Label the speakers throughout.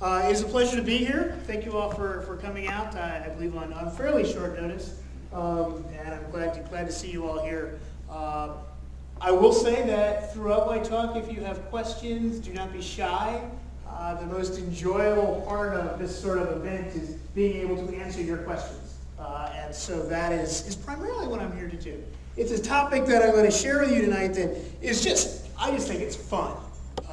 Speaker 1: Uh, it is a pleasure to be here. Thank you all for, for coming out, uh, I believe on, on fairly short notice. Um, and I'm glad to, glad to see you all here. Uh, I will say that throughout my talk, if you have questions, do not be shy. Uh, the most enjoyable part of this sort of event is being able to answer your questions. Uh, and so that is, is primarily what I'm here to do. It's a topic that I'm going to share with you tonight that is just, I just think it's fun.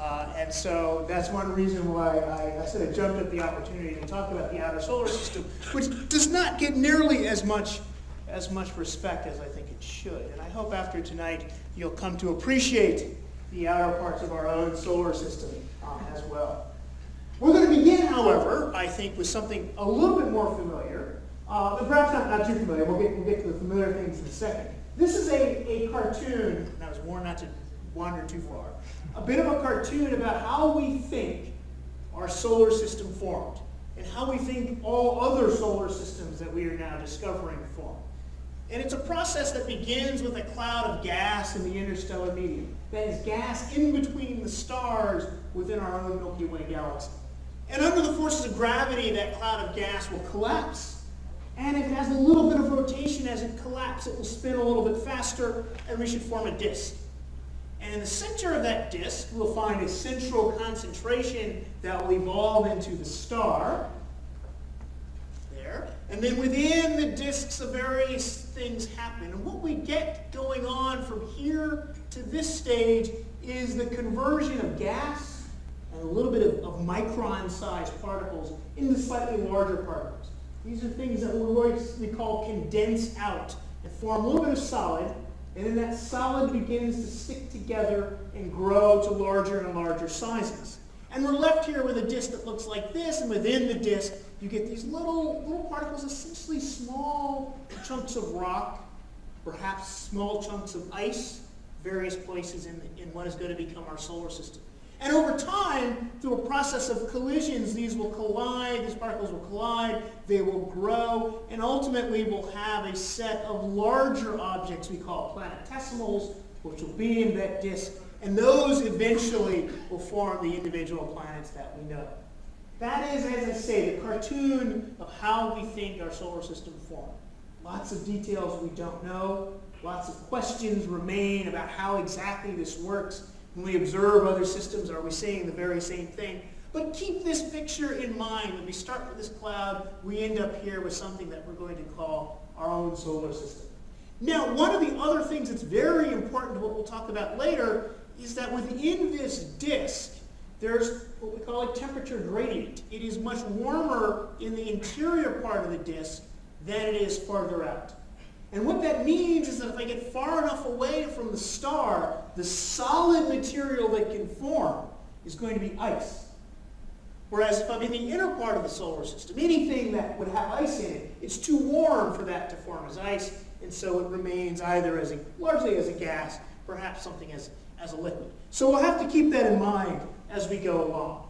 Speaker 1: Uh, and so that's one reason why I, said I sort of jumped at the opportunity to talk about the outer solar system, which does not get nearly as much as much respect as I think it should. And I hope after tonight you'll come to appreciate the outer parts of our own solar system um, as well. We're going to begin, however, I think, with something a little bit more familiar, uh, but perhaps not, not too familiar. We'll get, we'll get to the familiar things in a second. This is a, a cartoon, and I was warned not to wander too far, a bit of a cartoon about how we think our solar system formed and how we think all other solar systems that we are now discovering form. And it's a process that begins with a cloud of gas in the interstellar medium. That is gas in between the stars within our own Milky Way galaxy. And under the forces of gravity, that cloud of gas will collapse. And if it has a little bit of rotation as it collapses, it will spin a little bit faster, and we should form a disk. And in the center of that disk, we'll find a central concentration that will evolve into the star. There. And then within the disks, of various things happen. And what we get going on from here to this stage is the conversion of gas and a little bit of, of micron-sized particles into slightly larger particles. These are things that we call condense out and form a little bit of solid and then that solid begins to stick together and grow to larger and larger sizes. And we're left here with a disk that looks like this, and within the disk, you get these little, little particles, essentially small chunks of rock, perhaps small chunks of ice, various places in, the, in what is going to become our solar system. And over time, through a process of collisions, these will collide, these particles will collide, they will grow, and ultimately we'll have a set of larger objects we call planetesimals, which will be in that disk, and those eventually will form the individual planets that we know. That is, as I say, the cartoon of how we think our solar system formed. Lots of details we don't know, lots of questions remain about how exactly this works, when we observe other systems, are we seeing the very same thing? But keep this picture in mind. When we start with this cloud, we end up here with something that we're going to call our own solar system. Now, one of the other things that's very important to what we'll talk about later is that within this disk, there's what we call a temperature gradient. It is much warmer in the interior part of the disk than it is farther out. And what that means is that if I get far enough away from the star, the solid material that can form is going to be ice. Whereas if I'm in the inner part of the solar system, anything that would have ice in it, it's too warm for that to form as ice, and so it remains either as a, largely as a gas, perhaps something as, as a liquid. So we'll have to keep that in mind as we go along.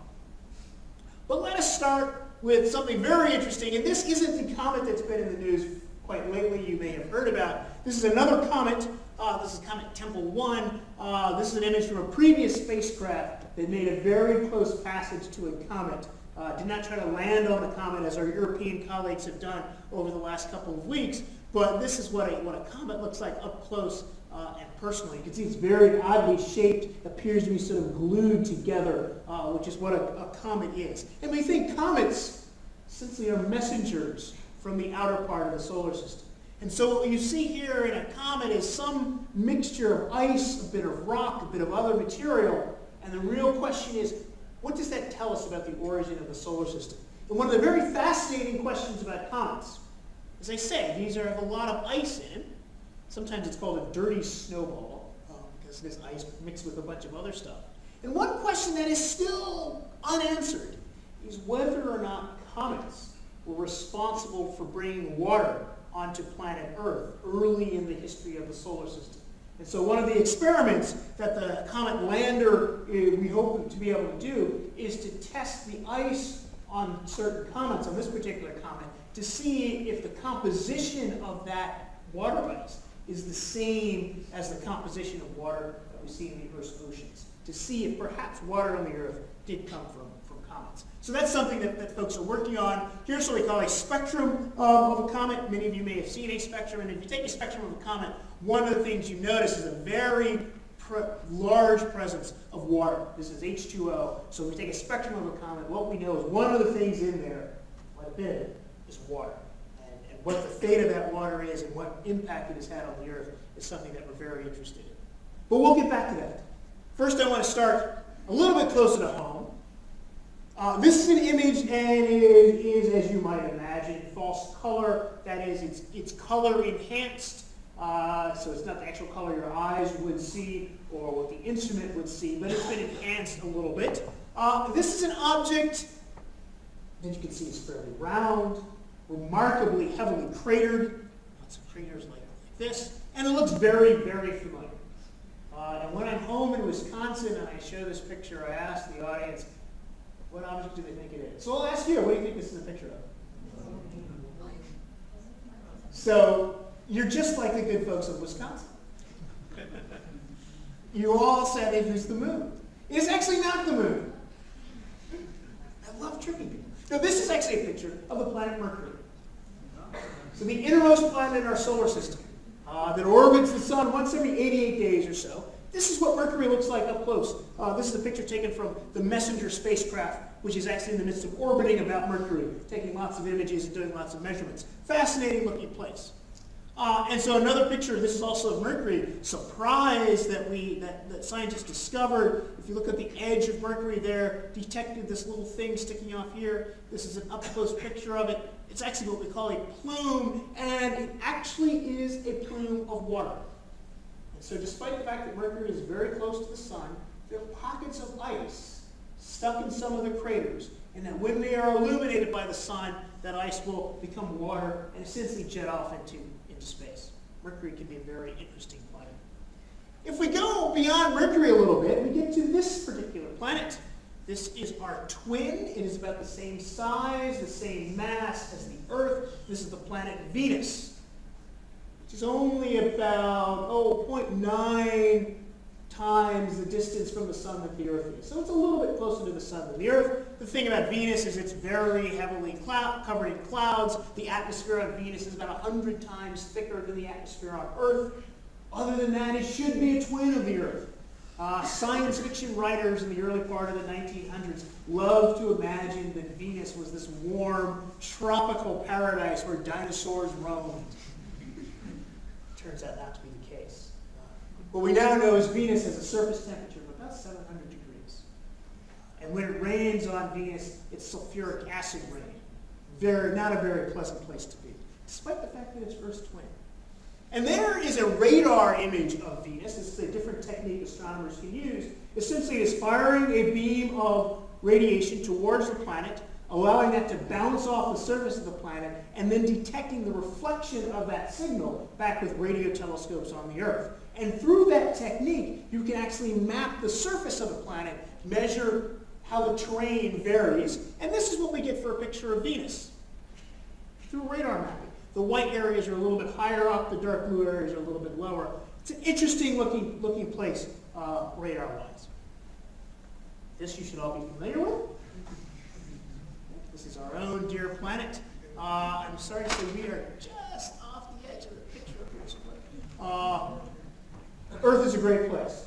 Speaker 1: But let us start with something very interesting, and this isn't the comet that's been in the news quite lately you may have heard about. This is another comet. Uh, this is Comet Tempel 1. Uh, this is an image from a previous spacecraft that made a very close passage to a comet. Uh, did not try to land on the comet as our European colleagues have done over the last couple of weeks, but this is what a, what a comet looks like up close uh, and personal. You can see it's very oddly shaped, appears to be sort of glued together, uh, which is what a, a, comet is. And we think comets since they are messengers from the outer part of the solar system. And so what you see here in a comet is some mixture of ice, a bit of rock, a bit of other material. And the real question is, what does that tell us about the origin of the solar system? And one of the very fascinating questions about comets, as I say, these are, have a lot of ice in. Sometimes it's called a dirty snowball, um, because there's ice mixed with a bunch of other stuff. And one question that is still unanswered is whether or not comets were responsible for bringing water onto planet Earth early in the history of the solar system. And so one of the experiments that the comet lander eh, we hope to be able to do is to test the ice on certain comets, on this particular comet, to see if the composition of that water ice is the same as the composition of water that we see in the Earth's oceans, to see if perhaps water on the Earth did come from comets. So that's something that, that folks are working on. Here's what we call a spectrum um, of a comet. Many of you may have seen a spectrum, and if you take a spectrum of a comet, one of the things you notice is a very pre large presence of water. This is H2O. So if we take a spectrum of a comet, what we know is one of the things in there, quite a bit, is water. And, and what the fate of that water is and what impact it has had on the Earth is something that we're very interested in. But we'll get back to that. First, I want to start a little bit closer to home. Uh, this is an image, and it is, as you might imagine, false color. That is, it's, it's color enhanced, uh, so it's not the actual color your eyes would see or what the instrument would see, but it's been enhanced a little bit. Uh, this is an object that you can see is fairly round, remarkably heavily cratered, lots of craters like, this, and it looks very, very familiar. Uh, and when I'm home in Wisconsin and I show this picture, I ask the audience, what object do they think it is? So I'll ask you, what do you think this is a picture of? So you're just like the good folks of Wisconsin. You all said it is the moon. It's actually not the moon. I love tricking people. Now this is actually a picture of the planet Mercury. So the innermost planet in our solar system uh, that orbits the sun once every 88 days or so. This is what Mercury looks like up close. Uh, this is a picture taken from the Messenger spacecraft, which is actually in the midst of orbiting about Mercury, taking lots of images and doing lots of measurements. Fascinating looking place. Uh, and so another picture, this is also of Mercury, surprised that we that, that scientists discovered, if you look at the edge of Mercury there, detected this little thing sticking off here. This is an up-close picture of it. It's actually what we call a plume, and it actually is a plume of water. So despite the fact that Mercury is very close to the sun, there are pockets of ice stuck in some of the craters, and that when they are illuminated by the sun, that ice will become water and essentially jet off into into space. Mercury can be a very interesting planet. If we go beyond Mercury a little bit, we get to this particular planet. This is our twin. It is about the same size, the same mass as the Earth. This is the planet Venus, which is only about, oh, 0.9 times the distance from the sun that the Earth is. So it's a little bit closer to the sun than the Earth. The thing about Venus is it's very heavily cloud, covered in clouds. The atmosphere on Venus is about 100 times thicker than the atmosphere on Earth. Other than that, it should be a twin of the Earth. Uh, science fiction writers in the early part of the 1900s loved to imagine that Venus was this warm, tropical paradise where dinosaurs roamed. Turns out not to be the case. Uh, what we now know is Venus has a surface temperature of about 700 degrees. And when it rains on Venus, it's sulfuric acid rain. Very, not a very pleasant place to be, despite the fact that it's Earth's twin. And there is a radar image of Venus. This is a different technique astronomers can use. Essentially, it's firing a beam of radiation towards the planet, allowing that to bounce off the surface of the planet, and then detecting the reflection of that signal back with radio telescopes on the Earth. And through that technique, you can actually map the surface of the planet, measure how the terrain varies, and this is what we get for a picture of Venus through radar mapping. The white areas are a little bit higher up, the dark blue areas are a little bit lower. It's an interesting looking, looking place uh, radar-wise. This you should all be familiar with. Is our own dear planet. Uh, I'm sorry to say we are just off the edge of the picture. Uh, Earth is a great place.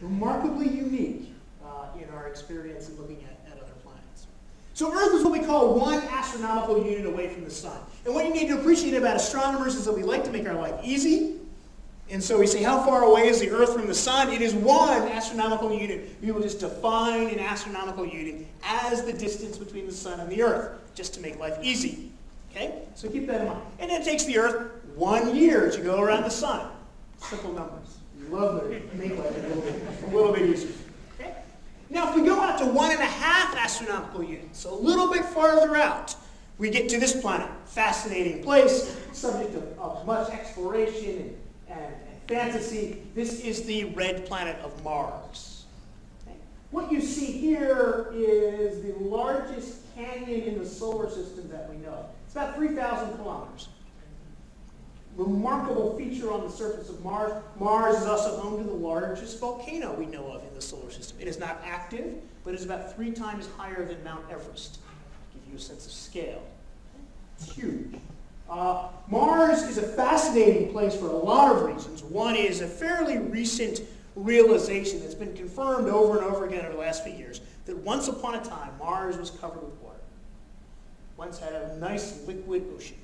Speaker 1: Remarkably unique uh, in our experience in looking at at other planets. so Earth is what we call one astronomical unit away from the sun. And what you need to appreciate about astronomers is that we like to make our life easy. And so we say, how far away is the Earth from the sun? It is one astronomical unit. We will just define an astronomical unit as the distance between the sun and the Earth, just to make life easy. Okay? So keep that in mind. And it takes the Earth one year to go around the sun. Simple numbers. Love to make life a little bit, a little bit easier. Okay? Now, if we go out to one and a half astronomical units, so a little bit farther out, we get to this planet. Fascinating place, subject of, of much exploration and, and, fantasy. This is the red planet of Mars. Okay. What you see here is the largest canyon in the solar system that we know. It's about 3,000 kilometers. remarkable feature on the surface of Mars. Mars is also home to the largest volcano we know of in the solar system. It is not active, but is about three times higher than Mount Everest. To give you a sense of scale. It's huge. Uh, Mars is a fascinating place for a lot of reasons. One is a fairly recent realization that's been confirmed over and over again over the last few years that once upon a time Mars was covered with water. Once had a nice liquid ocean.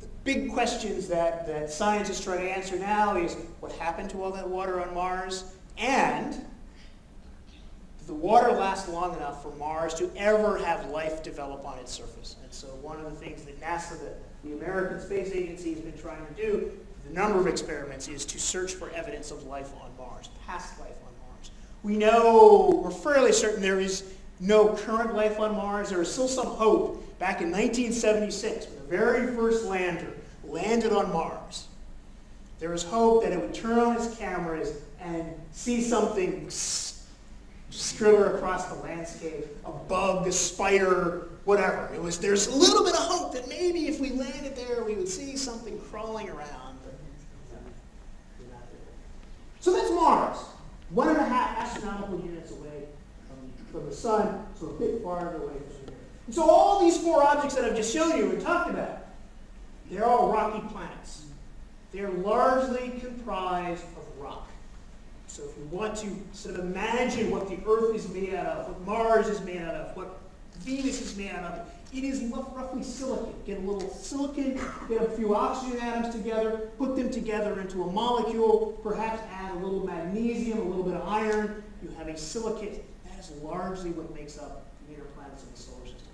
Speaker 1: The big questions that, that scientists try to answer now is what happened to all that water on Mars and did the water last long enough for Mars to ever have life develop on its surface? And so one of the things that NASA, the the American Space Agency has been trying to do, the number of experiments, is to search for evidence of life on Mars, past life on Mars. We know, we're fairly certain there is no current life on Mars. There is still some hope. Back in 1976, when the very first lander landed on Mars, there was hope that it would turn on its cameras and see something skriller across the landscape, a bug, a spider, whatever. It was, there's a little bit of hope that maybe if we landed there, we would see something crawling around. So that's Mars. One and a half astronomical units away from, from the sun, so a bit farther away from here. And so all these four objects that I've just shown you and talked about, they're all rocky planets. They're largely comprised of rock. So if you want to sort of imagine what the Earth is made out of, what Mars is made out of, what Venus is made out of, it is roughly silicon. Get a little silicon, get a few oxygen atoms together, put them together into a molecule, perhaps add a little magnesium, a little bit of iron, you have a silicate. That is largely what makes up the inner planets of the solar system.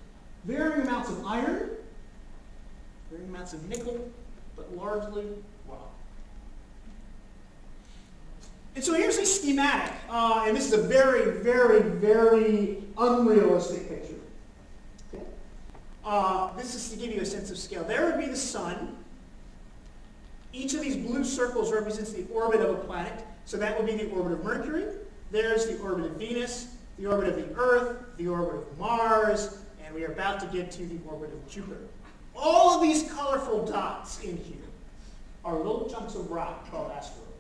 Speaker 1: Varying amounts of iron, varying amounts of nickel, but largely And so here's a schematic, uh, and this is a very, very, very unrealistic picture. Uh, this is to give you a sense of scale. There would be the sun. Each of these blue circles represents the orbit of a planet. So that would be the orbit of Mercury. There's the orbit of Venus, the orbit of the Earth, the orbit of Mars, and we are about to get to the orbit of Jupiter. All of these colorful dots in here are little chunks of rock called asteroids.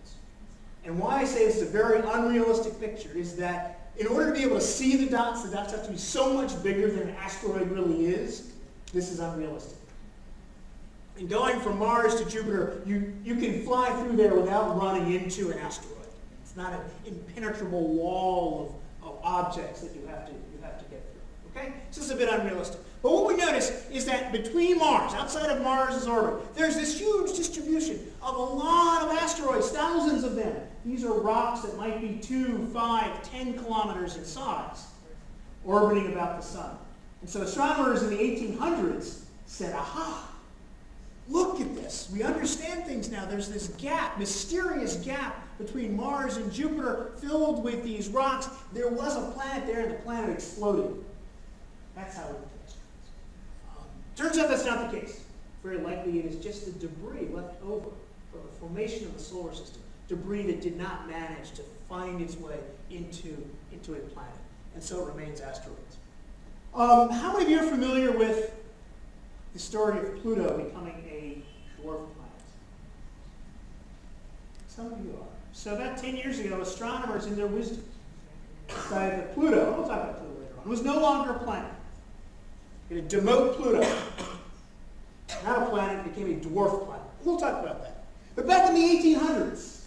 Speaker 1: And why I say it's a very unrealistic picture is that in order to be able to see the dots, the dots have to be so much bigger than an asteroid really is. This is unrealistic. And going from Mars to Jupiter, you, you can fly through there without running into an asteroid. It's not an impenetrable wall of, of objects that you have to, you have to get through. Okay? So this is a bit unrealistic. But what we notice is that between Mars, outside of Mars' orbit, there's this huge distribution of a lot of asteroids, thousands of them. These are rocks that might be 2, 5, 10 kilometers in size, orbiting about the sun. And so astronomers in the 1800s said, aha, look at this. We understand things now. There's this gap, mysterious gap between Mars and Jupiter filled with these rocks. There was a planet there and the planet exploded. That's how it um, Turns out that's not the case. Very likely it is just the debris left over from the formation of the solar system, debris that did not manage to find its way into, into a planet, and so it remains asteroids. Um, how many of you are familiar with the story of Pluto becoming a dwarf planet? Some of you are. So about 10 years ago, astronomers in their wisdom decided that Pluto, we'll talk about Pluto later on, was no longer a planet. It demote Pluto. Not a planet, became a dwarf planet. We'll talk about that. But back in the 1800s,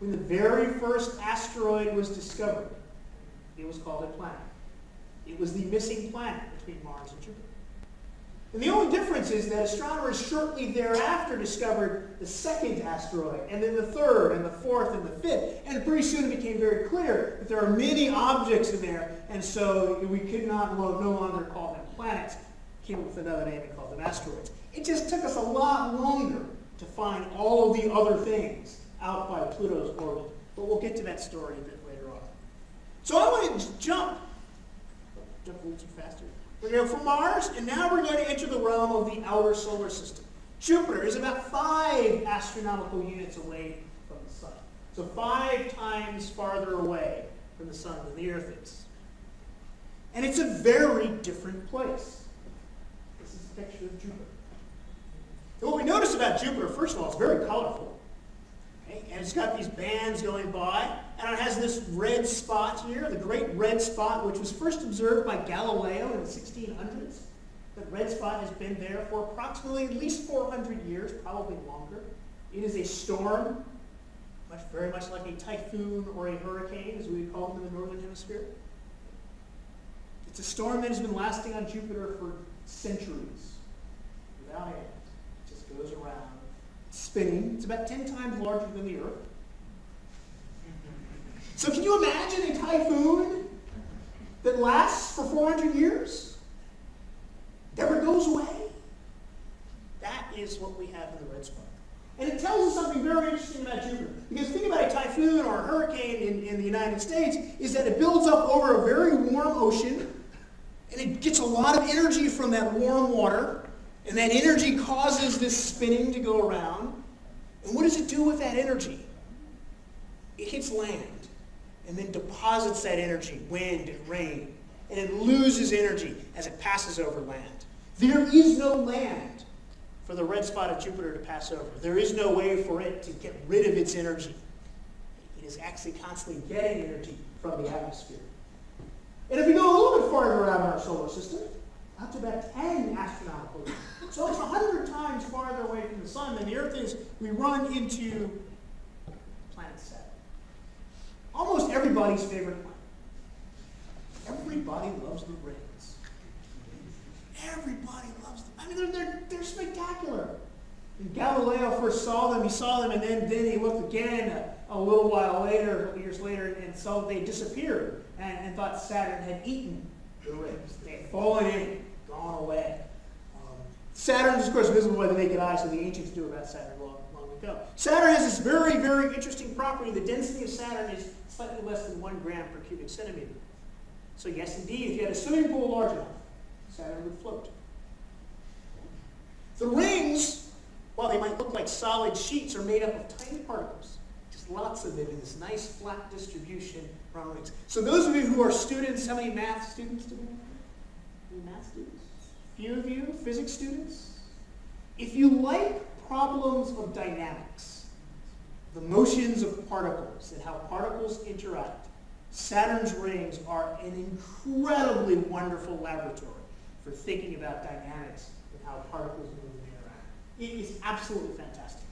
Speaker 1: when the very first asteroid was discovered, it was called a planet. It was the missing planet between Mars and Jupiter. And the only difference is that astronomers shortly thereafter discovered the second asteroid, and then the third, and the fourth, and the fifth. And pretty soon it became very clear that there are many objects in there, and so we could not no longer call them planets. Came up with another name and called them asteroids. It just took us a lot longer to find all of the other things out by Pluto's orbit. But we'll get to that story a bit later on. So I want to jump, jump a little too fast here. We're going from Mars, and now we're going to enter the realm of the outer solar system. Jupiter is about five astronomical units away from the sun. So five times farther away from the sun than the Earth is. And it's a very different place. This is a picture of Jupiter. And what we notice about Jupiter, first of all, it's very colorful. And it's got these bands going by, and it has this red spot here, the great red spot, which was first observed by Galileo in the 1600s. The red spot has been there for approximately at least 400 years, probably longer. It is a storm, much, very much like a typhoon or a hurricane, as we would call them in the northern hemisphere. It's a storm that has been lasting on Jupiter for centuries, without end. It just goes around, spinning. It's about 10 times larger than the Earth. So can you imagine a typhoon that lasts for 400 years? Never goes away? That is what we have in the red spot. And it tells us something very interesting about Jupiter. Because the thing about a typhoon or a hurricane in, in the United States is that it builds up over a very warm ocean, and it gets a lot of energy from that warm water, and that energy causes this spinning to go around. And what does it do with that energy? It hits land and then deposits that energy, wind and rain, and it loses energy as it passes over land. There is no land for the red spot of Jupiter to pass over. There is no way for it to get rid of its energy. It is actually constantly getting energy from the atmosphere. And if we go a little bit farther around our solar system, to about 10 astronomical years, so it's 100 times farther away from the sun than the Earth is, we run into planet Saturn. Almost everybody's favorite planet. Everybody loves the rings. Everybody loves them. I mean, they're, they're, they're spectacular. When Galileo first saw them, he saw them, and then, then he looked again a, a little while later, years later, and saw they disappeared, and, and thought Saturn had eaten the rings. They had fallen in, gone away. Um, Saturn is, of course, visible by the naked eye, so the ancients knew about Saturn long, long ago. Saturn has this very, very interesting property. The density of Saturn is slightly less than one gram per cubic centimeter. So yes, indeed, if you had a swimming pool large enough, Saturn would float. The rings, while they might look like solid sheets, are made up of tiny particles. Lots of them in this nice flat distribution around. So those of you who are students, how many math students do we have? Any math students? Few of you, physics students? If you like problems of dynamics, the motions of particles and how particles interact, Saturn's rings are an incredibly wonderful laboratory for thinking about dynamics and how particles move and interact. It is absolutely fantastic.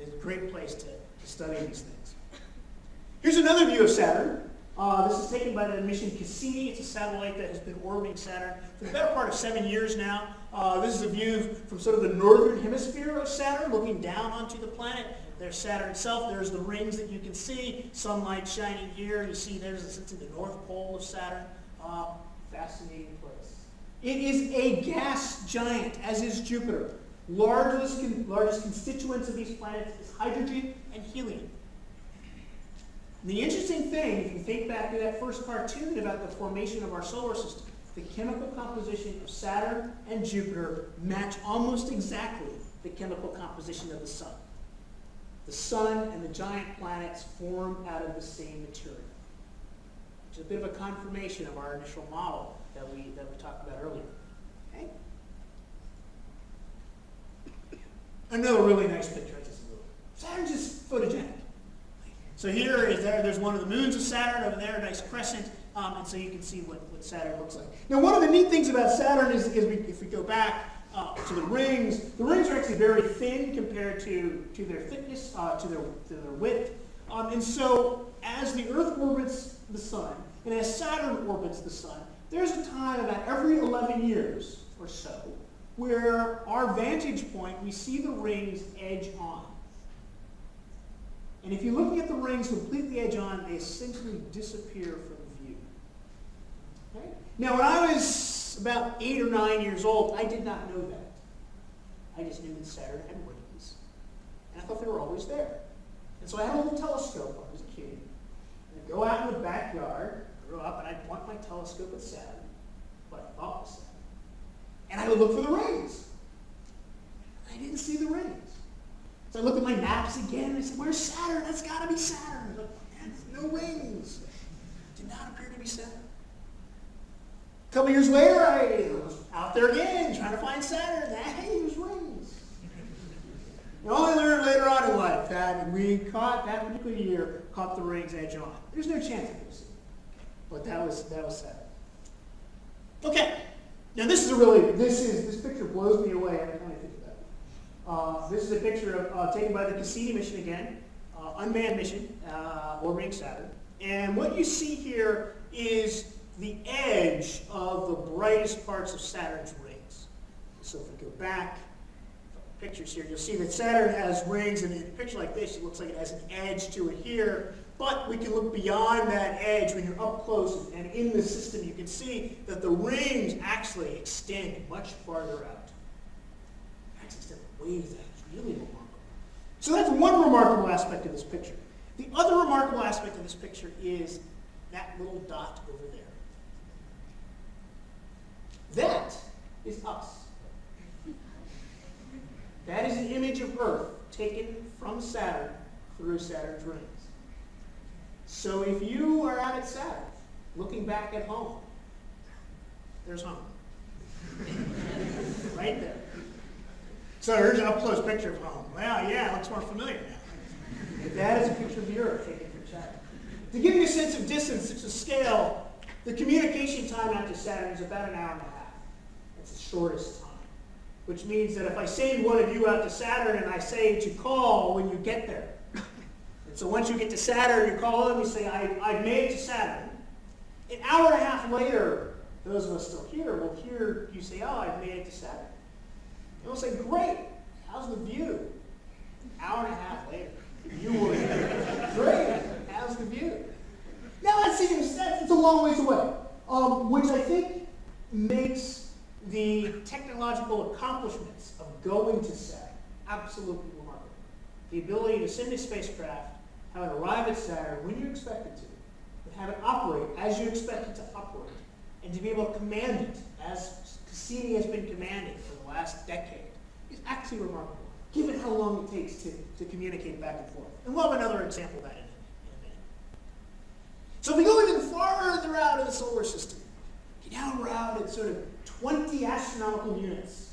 Speaker 1: It's a great place to, to study these things. Here's another view of Saturn. Uh, this is taken by the mission Cassini. It's a satellite that has been orbiting Saturn for the better part of seven years now. Uh, this is a view from sort of the northern hemisphere of Saturn, looking down onto the planet. There's Saturn itself. There's the rings that you can see. Sunlight shining here. You see there's it's in the north pole of Saturn. Uh, fascinating place. It is a gas giant, as is Jupiter. Largest, largest constituents of these planets is hydrogen and helium. the interesting thing, if you think back to that first cartoon about the formation of our solar system, the chemical composition of Saturn and Jupiter match almost exactly the chemical composition of the Sun. The Sun and the giant planets form out of the same material, is a bit of a confirmation of our initial model that we, that we talked about earlier. Another really nice picture. Saturn's just photogenic. So here is there, there's one of the moons of Saturn over there, a nice crescent, um, and so you can see what, what Saturn looks like. Now one of the neat things about Saturn is, is we, if we go back uh, to the rings, the rings are actually very thin compared to, to their thickness, uh, to, their, to their width. Um, and so as the Earth orbits the Sun, and as Saturn orbits the Sun, there's a time about every 11 years or so where our vantage point, we see the rings edge on. And if you're looking at the rings completely edge on, they essentially disappear from view. Okay? Now, when I was about eight or nine years old, I did not know that. I just knew that Saturn had rings. And I thought they were always there. And so I had a little telescope when I was a kid. And I'd go out in the backyard, grow up, and I'd point my telescope at Saturn, what I thought was Saturn. And I would look for the rings. I didn't see the rings. So I looked at my maps again and I said, where's Saturn? That's got to be Saturn. Like, no rings. Did not appear to be Saturn. A couple years later, I was out there again trying to find Saturn. Hey, there's rings. And only learned later on in life that we caught, that particular year, caught the rings edge on. There's no chance of this. But that was, that was Saturn. Okay. Now this is a really, this is, this picture blows me away every time I think about it. Uh, this is a picture of, uh, taken by the Cassini mission again, uh, unmanned mission, uh, orbiting Saturn. And what you see here is the edge of the brightest parts of Saturn's rings. So if we go back, pictures here, you'll see that Saturn has rings, and in a picture like this, it looks like it has an edge to it here. But we can look beyond that edge when you're up close and in the system. You can see that the rings actually extend much farther out. Actually extend ways out. It's really remarkable. So that's one remarkable aspect of this picture. The other remarkable aspect of this picture is that little dot over there. That is us. That is an image of Earth taken from Saturn through Saturn's rings. So if you are out at Saturn, looking back at home, there's home. right there. So here's an up-close picture of home. Well, yeah, it looks more familiar now. But that is a picture of the Earth taken from Saturn. To give you a sense of distance, it's a scale, the communication time out to Saturn is about an hour and a half. That's the shortest time. Which means that if I send one of you out to Saturn and I say to call when you get there, so once you get to Saturn, you call them, you say, I, I've made it to Saturn. An hour and a half later, those of us still here will hear you say, oh, I've made it to Saturn. And we'll say, great, how's the view? An hour and a half later, you will hear, great, how's the view? Now that seems, that's, it's a long ways away, um, which I think makes the technological accomplishments of going to Saturn absolutely remarkable. The ability to send a spacecraft have it arrive at Saturn when you expect it to, and have it operate as you expect it to operate, and to be able to command it as Cassini has been commanding for the last decade is actually remarkable, given how long it takes to, to communicate back and forth. And we'll have another example of that in a, in a minute. So if we go even farther out of the solar system, get down around at sort of 20 astronomical units,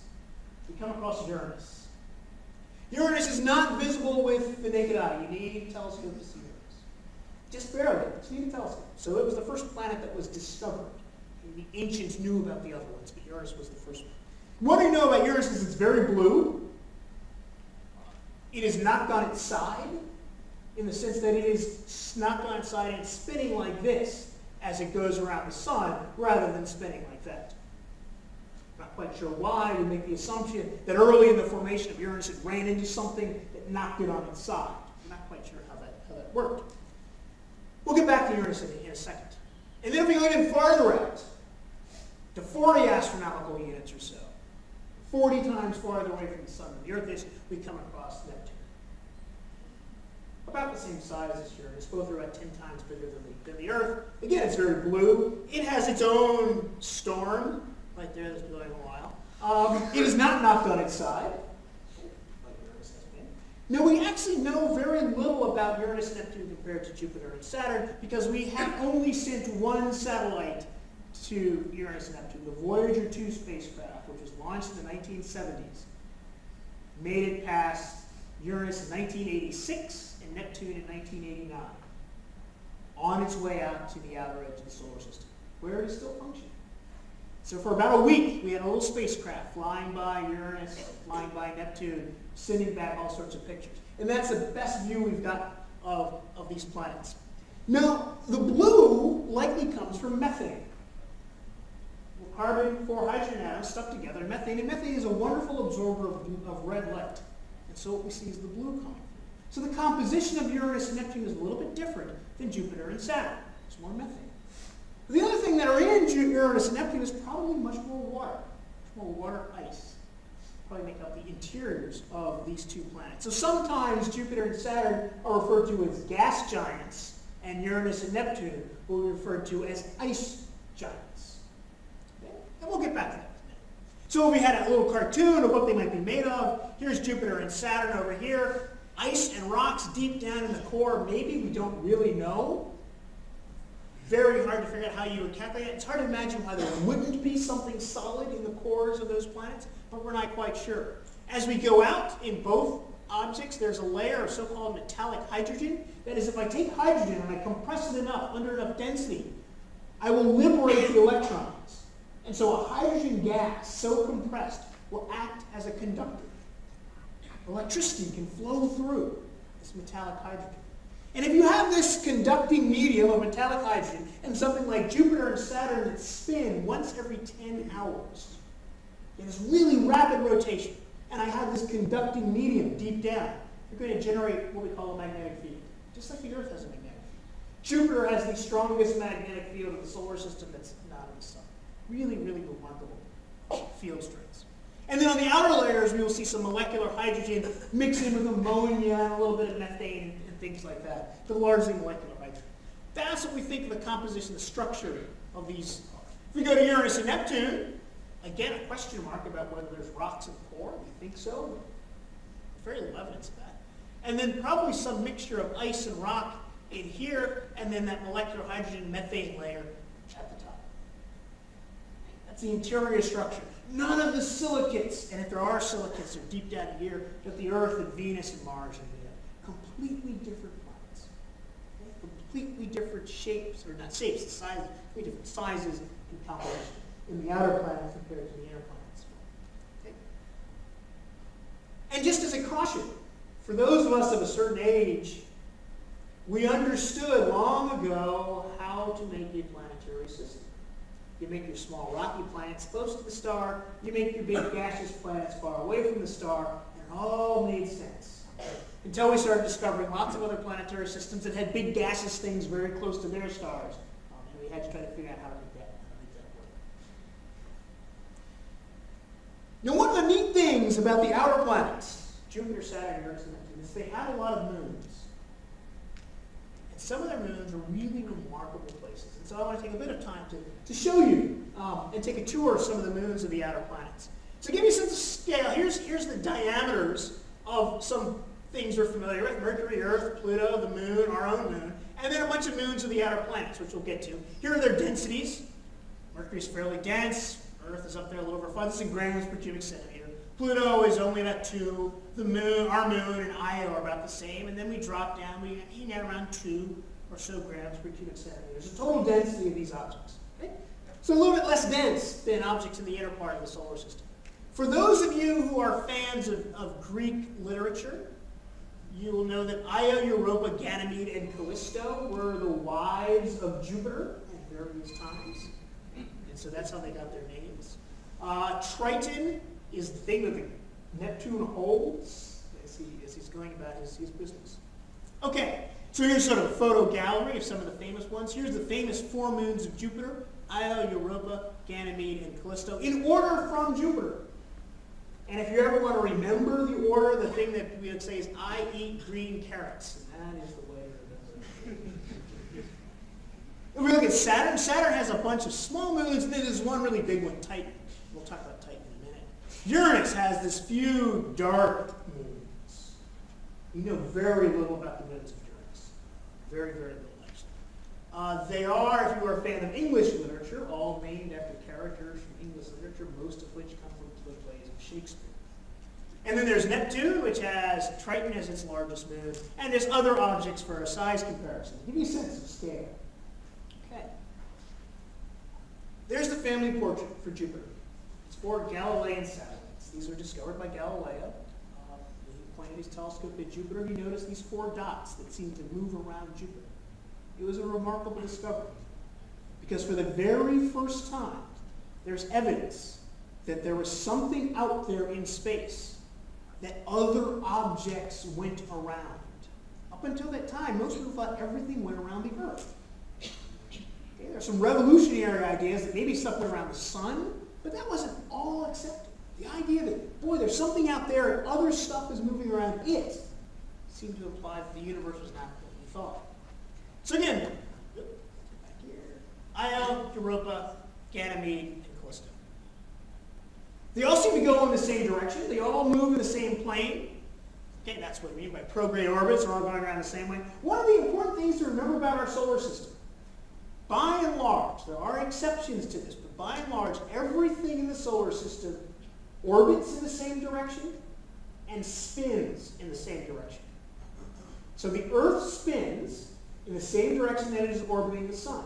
Speaker 1: we come across Uranus. Uranus is not visible with the naked eye. You need a telescope to see Uranus. Just barely. You need a telescope. So it was the first planet that was discovered. The ancients knew about the other ones, but Uranus was the first one. What we know about Uranus is it's very blue. It is knocked on its side, in the sense that it is knocked on its side and spinning like this as it goes around the sun, rather than spinning like that. Not quite sure why. We make the assumption that early in the formation of Uranus it ran into something that knocked it on its side. I'm not quite sure how that, how that worked. We'll get back to Uranus in, in a second. And then if we go even farther out, to 40 astronomical units or so, 40 times farther away from the sun than the Earth is, we come across Neptune. About the same size as Uranus, both are about 10 times bigger than the, than the Earth. Again, it's very blue. It has its own storm, right there that's been going a while. Um, it is not knocked on its side. Now, we actually know very little about Uranus and Neptune compared to Jupiter and Saturn because we have only sent one satellite to Uranus and Neptune, the Voyager 2 spacecraft, which was launched in the 1970s, made it past Uranus in 1986 and Neptune in 1989, on its way out to the outer edge of the solar system, where it is still functioning. So for about a week, we had a little spacecraft flying by Uranus, flying by Neptune, sending back all sorts of pictures. And that's the best view we've got of, of these planets. Now, the blue likely comes from methane. Carbon, four hydrogen atoms stuck together, methane. And methane is a wonderful absorber of, of red light. And so what we see is the blue coming. So the composition of Uranus and Neptune is a little bit different than Jupiter and Saturn. It's more methane. The other thing that are in Uranus and Neptune is probably much more water, much more water ice. Probably make up the interiors of these two planets. So sometimes Jupiter and Saturn are referred to as gas giants, and Uranus and Neptune will be referred to as ice giants. Okay? And we'll get back to that. So we had a little cartoon of what they might be made of. Here's Jupiter and Saturn over here. Ice and rocks deep down in the core. Maybe we don't really know very hard to figure out how you would calculate it. It's hard to imagine why there wouldn't be something solid in the cores of those planets, but we're not quite sure. As we go out in both objects, there's a layer of so-called metallic hydrogen. That is, if I take hydrogen and I compress it enough, under enough density, I will liberate the electrons. And so a hydrogen gas, so compressed, will act as a conductor. Electricity can flow through this metallic hydrogen. And if you have this conducting medium of metallic hydrogen and something like Jupiter and Saturn that spin once every 10 hours, in this really rapid rotation, and I have this conducting medium deep down, you're going to generate what we call a magnetic field, just like the Earth has a magnetic field. Jupiter has the strongest magnetic field of the solar system that's not in the sun. Really, really remarkable field strengths. And then on the outer layers, we will see some molecular hydrogen mixed in with ammonia and a little bit of methane things like that, but largely molecular hydrogen. That's what we think of the composition, the structure of these. If we go to Uranus and Neptune, again, a question mark about whether there's rocks the core. We think so. Very little evidence of that. And then probably some mixture of ice and rock in here, and then that molecular hydrogen methane layer at the top. That's the interior structure. None of the silicates, and if there are silicates, they're deep down here, but the Earth and Venus and Mars and. Completely different planets. Okay? Completely different shapes, or not shapes, sizes, completely different sizes and composition in the outer planets compared to the inner planets. Okay? And just as a caution, for those of us of a certain age, we understood long ago how to make a planetary system. You make your small rocky planets close to the star, you make your big gaseous planets far away from the star, and it all made sense. Until we started discovering lots of other planetary systems that had big gaseous things very close to their stars. Um, and we had to try to figure out how to make that, make that work. Now, one of the neat things about the outer planets, Jupiter, Saturn, Uranus, and Neptune, is they have a lot of moons. And some of their moons are really remarkable places. And so I want to take a bit of time to, to show you um, and take a tour of some of the moons of the outer planets. So give you a sense of scale. Here's, here's the diameters of some things we're familiar with. Mercury, Earth, Pluto, the moon, our own moon. And then a bunch of moons of the outer planets, which we'll get to. Here are their densities. Mercury's fairly dense. Earth is up there a little over 5. This is in grams per cubic centimeter. Pluto is only about 2. The moon, our moon and Io are about the same. And then we drop down. We hang out around 2 or so grams per cubic centimeter. There's a total density of these objects. Okay? So a little bit less dense than objects in the inner part of the solar system. For those of you who are fans of, of Greek literature, you will know that Io, Europa, Ganymede, and Callisto were the wives of Jupiter at various times. And so that's how they got their names. Uh, Triton is the thing that the Neptune holds as, he, as he's going about his, his business. Okay, so here's sort of a photo gallery of some of the famous ones. Here's the famous four moons of Jupiter, Io, Europa, Ganymede, and Callisto, in order from Jupiter. And if you ever want to remember the order, the thing that we would say is, I eat green carrots. And that is the way to remember. If we look at Saturn, Saturn has a bunch of small moons, and then there's one really big one, Titan. We'll talk about Titan in a minute. Uranus has this few dark moons. We know very little about the moons of Uranus. Very, very little, actually. Uh, they are, if you are a fan of English literature, all named after characters from English literature, most of which come from the plays of Shakespeare. And then there's Neptune, which has Triton as its largest moon, and there's other objects for a size comparison. Give you a sense of scale. Okay. There's the family portrait for Jupiter. It's four Galilean satellites. These were discovered by Galileo. Uh, he pointed his telescope at Jupiter. He noticed these four dots that seemed to move around Jupiter. It was a remarkable discovery. Because for the very first time, there's evidence that there was something out there in space that other objects went around. Up until that time, most people thought everything went around the Earth. Okay, there are some revolutionary ideas that maybe stuff went around the sun, but that wasn't all accepted. The idea that, boy, there's something out there and other stuff is moving around it seemed to imply that the universe was not what we thought. So again, back here, uh, Io, Europa, Ganymede. They all seem to go in the same direction. They all move in the same plane. Okay, that's what we mean by prograde orbits. They're all going around the same way. One of the important things to remember about our solar system, by and large, there are exceptions to this, but by and large, everything in the solar system orbits in the same direction and spins in the same direction. So the Earth spins in the same direction that it is orbiting the sun.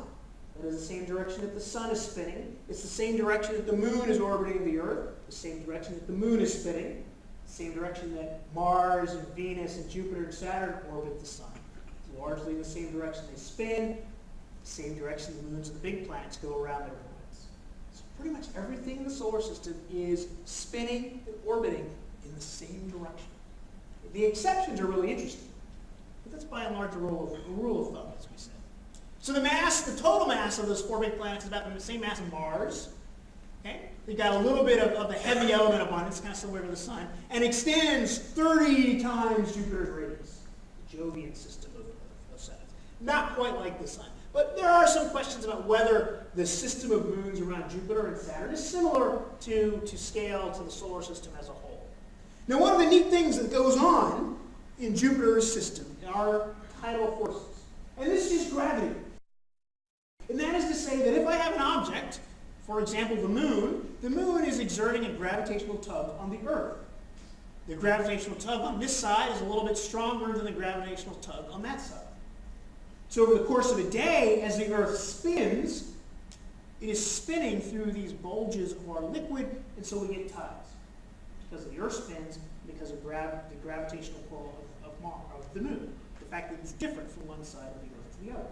Speaker 1: That is the same direction that the sun is spinning. It's the same direction that the moon is orbiting the Earth, the same direction that the moon is spinning, same direction that Mars and Venus and Jupiter and Saturn orbit the sun. It's largely the same direction they spin, the same direction the moons and the big planets go around their planets. So pretty much everything in the solar system is spinning and orbiting in the same direction. The exceptions are really interesting. But that's by and large a rule of, a rule of thumb, as we said. So the mass, the total mass of those four big planets is about the same mass of Mars. Okay? They've got a little bit of, of the heavy element abundance, kind of similar to the Sun, and extends 30 times Jupiter's radius, the Jovian system of, of Saturn. Not quite like the Sun. But there are some questions about whether the system of moons around Jupiter and Saturn is similar to, to scale to the solar system as a whole. Now one of the neat things that goes on in Jupiter's system are tidal forces. And this is gravity. And that is to say that if I have an object, for example the moon, the moon is exerting a gravitational tug on the Earth. The gravitational tug on this side is a little bit stronger than the gravitational tug on that side. So over the course of a day, as the Earth spins, it is spinning through these bulges of our liquid, and so we get tides. Because the Earth spins, because of the gravitational pull of, of, of the moon. The fact that it's different from one side of the Earth to the other.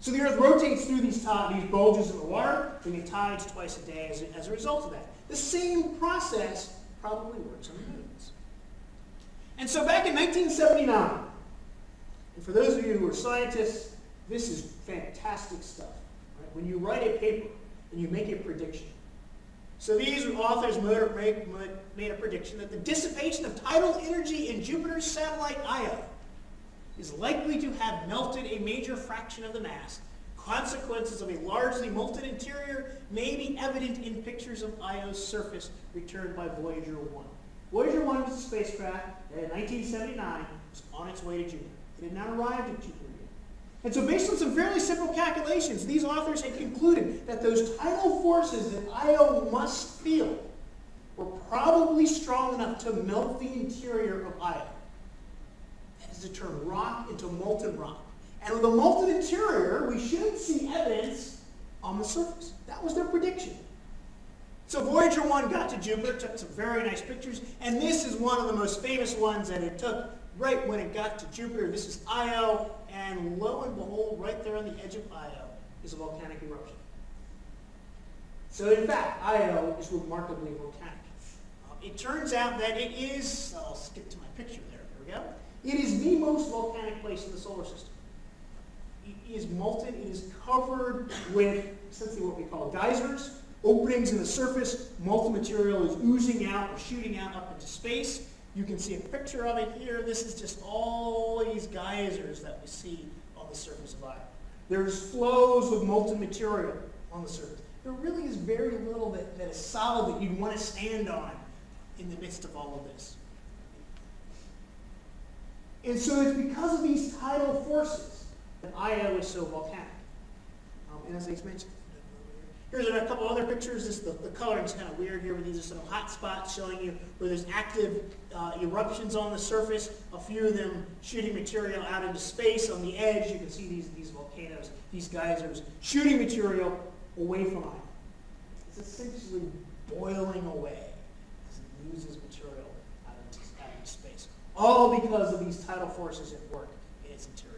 Speaker 1: So the Earth rotates through these, these bulges in the water. We get tides twice a day as a, as a result of that. The same process probably works on the moons. And so back in 1979, and for those of you who are scientists, this is fantastic stuff. Right? When you write a paper and you make a prediction. So these authors made a prediction that the dissipation of tidal energy in Jupiter's satellite Io is likely to have melted a major fraction of the mass. Consequences of a largely molten interior may be evident in pictures of Io's surface returned by Voyager 1. Voyager 1 was a spacecraft that in 1979 was on its way to Jupiter. It had not arrived at Jupiter yet. And so based on some fairly simple calculations, these authors had concluded that those tidal forces that Io must feel were probably strong enough to melt the interior of Io. Is to turn rock into molten rock. And with a molten interior, we shouldn't see evidence on the surface. That was their prediction. So Voyager 1 got to Jupiter, took some very nice pictures, and this is one of the most famous ones that it took right when it got to Jupiter. This is Io, and lo and behold, right there on the edge of Io is a volcanic eruption. So in fact, Io is remarkably volcanic. Um, it turns out that it is, I'll skip to my picture there, there we go. It is the most volcanic place in the solar system. It is molten, it is covered with essentially what we call geysers, openings in the surface, molten material is oozing out or shooting out up into space. You can see a picture of it here. This is just all these geysers that we see on the surface of Io. There's flows of molten material on the surface. There really is very little that, that is solid that you'd want to stand on in the midst of all of this. And so it's because of these tidal forces that Io is so volcanic. Um, and as I mentioned, Here's a couple other pictures. This, the, the coloring's kind of weird here, but these are some hot spots showing you where there's active uh, eruptions on the surface, a few of them shooting material out into space. On the edge, you can see these, these volcanoes, these geysers, shooting material away from Io. It's essentially boiling away as it loses material out into, out into space. All because of these tidal forces at work in its interior.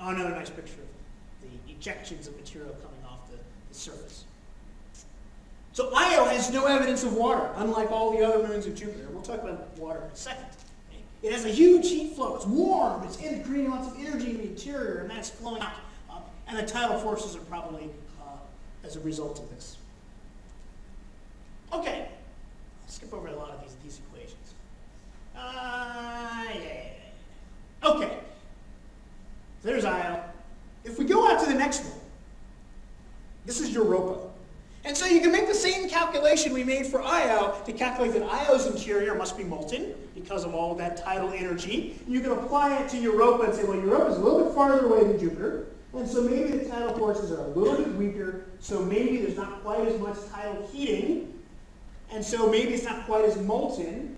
Speaker 1: Oh, another nice picture of the ejections of material coming off the, the surface. So Io has no evidence of water, unlike all the other moons of Jupiter. We'll talk about water in a second. It has a huge heat flow. It's warm. It's creating lots of energy in the interior, and that's flowing out. Uh, and the tidal forces are probably uh, as a result of this. Okay. I'll skip over a lot of these, these equations. Ah, yeah, yeah. Okay. There's Io. If we go out to the next one, this is Europa. And so you can make the same calculation we made for Io to calculate that Io's interior must be molten because of all of that tidal energy. You can apply it to Europa and say, well, Europa is a little bit farther away than Jupiter, and so maybe the tidal forces are a little bit weaker, so maybe there's not quite as much tidal heating And so maybe it's not quite as molten,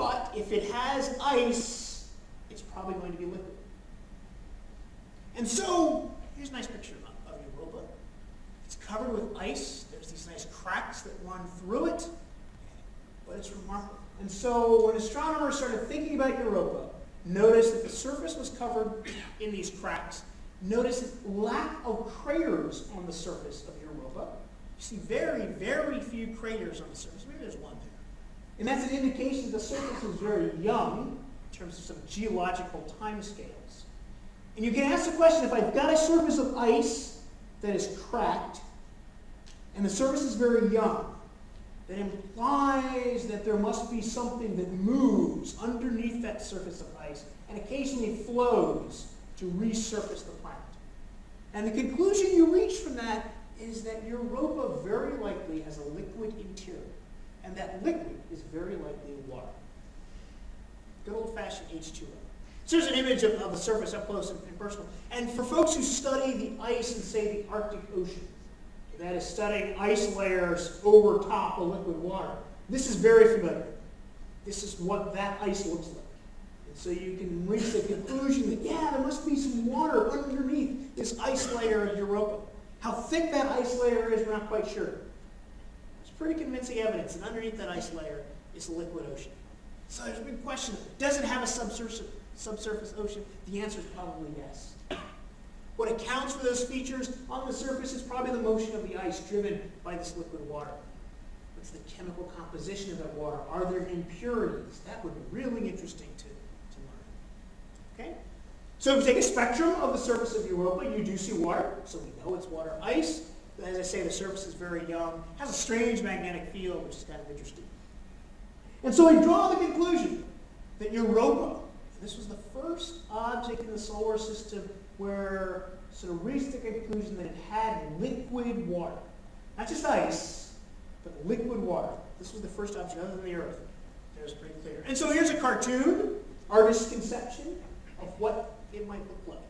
Speaker 1: but if it has ice, it's probably going to be liquid. And so, here's a nice picture of, of Europa. It's covered with ice. There's these nice cracks that run through it, but it's remarkable. And so when astronomers started thinking about Europa, notice that the surface was covered in these cracks. Notice the lack of craters on the surface of Europa. You see very, very few craters on the surface. Maybe there's one there. And that's an indication the surface is very young in terms of some geological timescales. And you can ask the question, if I've got a surface of ice that is cracked, and the surface is very young, that implies that there must be something that moves underneath that surface of ice and occasionally flows to resurface the planet. And the conclusion you reach from that is that Europa very likely has a liquid interior. And that liquid is very likely water. Good old-fashioned H2O. So here's an image of, of the surface up close and, and personal. And for folks who study the ice in, say, the Arctic Ocean, that is studying ice layers over top of liquid water. This is very familiar. This is what that ice looks like. And so you can reach the conclusion that, yeah, there must be some water underneath this ice layer of Europa. How thick that ice layer is, we're not quite sure. Pretty convincing evidence that underneath that ice layer is a liquid ocean. So there's a big question. Does it have a subsurface, subsurface ocean? The answer is probably yes. What accounts for those features on the surface is probably the motion of the ice driven by this liquid water. What's the chemical composition of that water? Are there impurities? That would be really interesting to, to learn. Okay? So if you take a spectrum of the surface of Europa, you do see water. So we know it's water ice. As I say, the surface is very young. has a strange magnetic field, which is kind of interesting. And so we draw the conclusion that Europa, this was the first object in the solar system where sort of reached the conclusion that it had liquid water. Not just ice, but liquid water. This was the first object other than the Earth. That was pretty clear. And so here's a cartoon, artist's conception of what it might look like.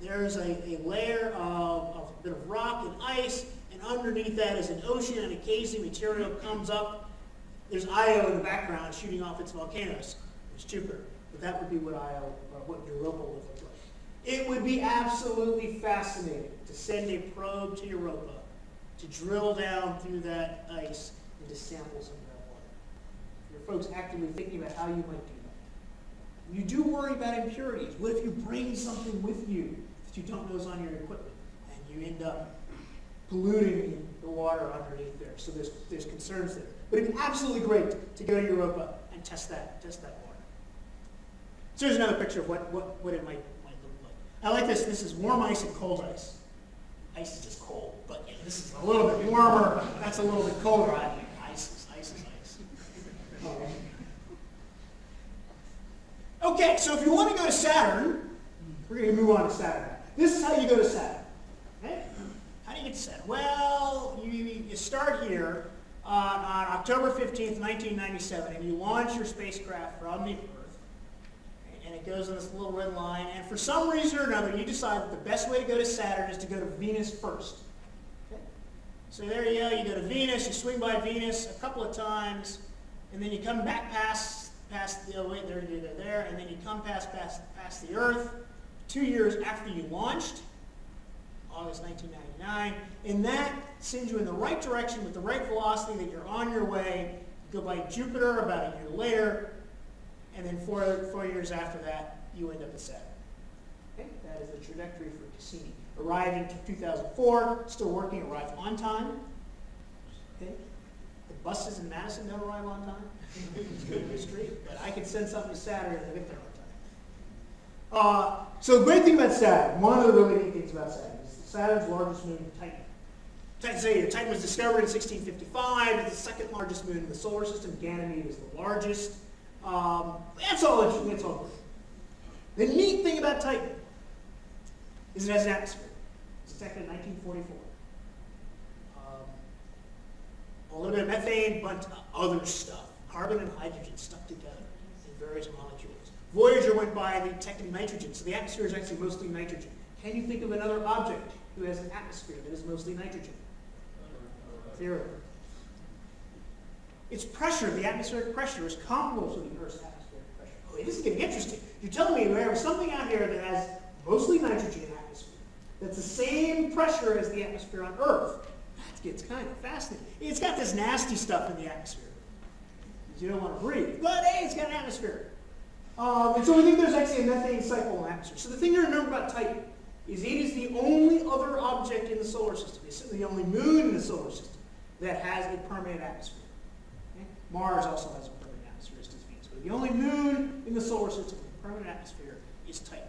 Speaker 1: There's a, a layer of, of a bit of rock and ice, and underneath that is an ocean, and occasionally material comes up. There's Io in the background shooting off its volcanoes. It's Jupiter. But that would be what Io, or what Europa would look like. It would be absolutely fascinating to send a probe to Europa to drill down through that ice and to sample some of that water. Are folks actively thinking about how you might do that. You do worry about impurities. What if you bring something with you you don't know is on your equipment and you end up polluting the water underneath there? So there's, there's concerns there. But it'd be absolutely great to go to Europa and test that, test that water. So here's another picture of what, what, what it might might look like. I like this. This is warm ice and cold ice. Ice is just cold, but yeah, this is a little bit warmer. That's a little bit colder. I think ice is ice is ice. Okay, so if you want to go to Saturn, we're going to move on to Saturn. This is how you go to Saturn. Okay? How do you get to Saturn? Well, you, you start here on October 15th, 1997, and you launch your spacecraft from the Earth. And it goes on this little red line, and for some reason or another, you decide that the best way to go to Saturn is to go to Venus first. Okay? So there you go, you go to Venus, you swing by Venus a couple of times, and then you come back past, past the, oh wait, there, there, there, and then you come past, past, past the Earth, two years after you launched, August 1999, and that sends you in the right direction with the right velocity that you're on your way. Go by Jupiter about a year later, and then four, four years after that, you end up at Saturn. Okay? That is the trajectory for Cassini. Arrived in 2004, still working, arrived on time. Okay? The buses in Madison don't arrive on time. history, but I can send something to Saturn and get there. Uh, so the great thing about Saturn, one of the really neat things about Saturn is Saturn's largest moon, Titan. Titan, say, Titan was discovered in 1655. It's the second largest moon in the solar system. Ganymede is the largest. Um, that's all interesting. That's all The neat thing about Titan is it has an atmosphere. It's detected in 1944. Um, a little bit of methane, but other stuff. Carbon and hydrogen stuck together in various molecules. Voyager went by and detected nitrogen, so the atmosphere is actually mostly nitrogen. Can you think of another object who has an atmosphere that is mostly nitrogen? Theory. its pressure, the atmospheric pressure, is comparable to the Earth's atmospheric pressure. Oh, this is getting interesting. You're telling me there's something out here that has mostly nitrogen atmosphere, that's the same pressure as the atmosphere on Earth. That gets kind of fascinating. It's got this nasty stuff in the atmosphere. You don't want to breathe. But hey, it's got an atmosphere. Um, and so we think there's actually a methane cycle atmosphere. So the thing to remember about Titan is it is the only other object in the solar system. It's the only moon in the solar system that has a permanent atmosphere. Okay? Mars also has a permanent atmosphere, as does Venus. But the only moon in the solar system with a permanent atmosphere is Titan.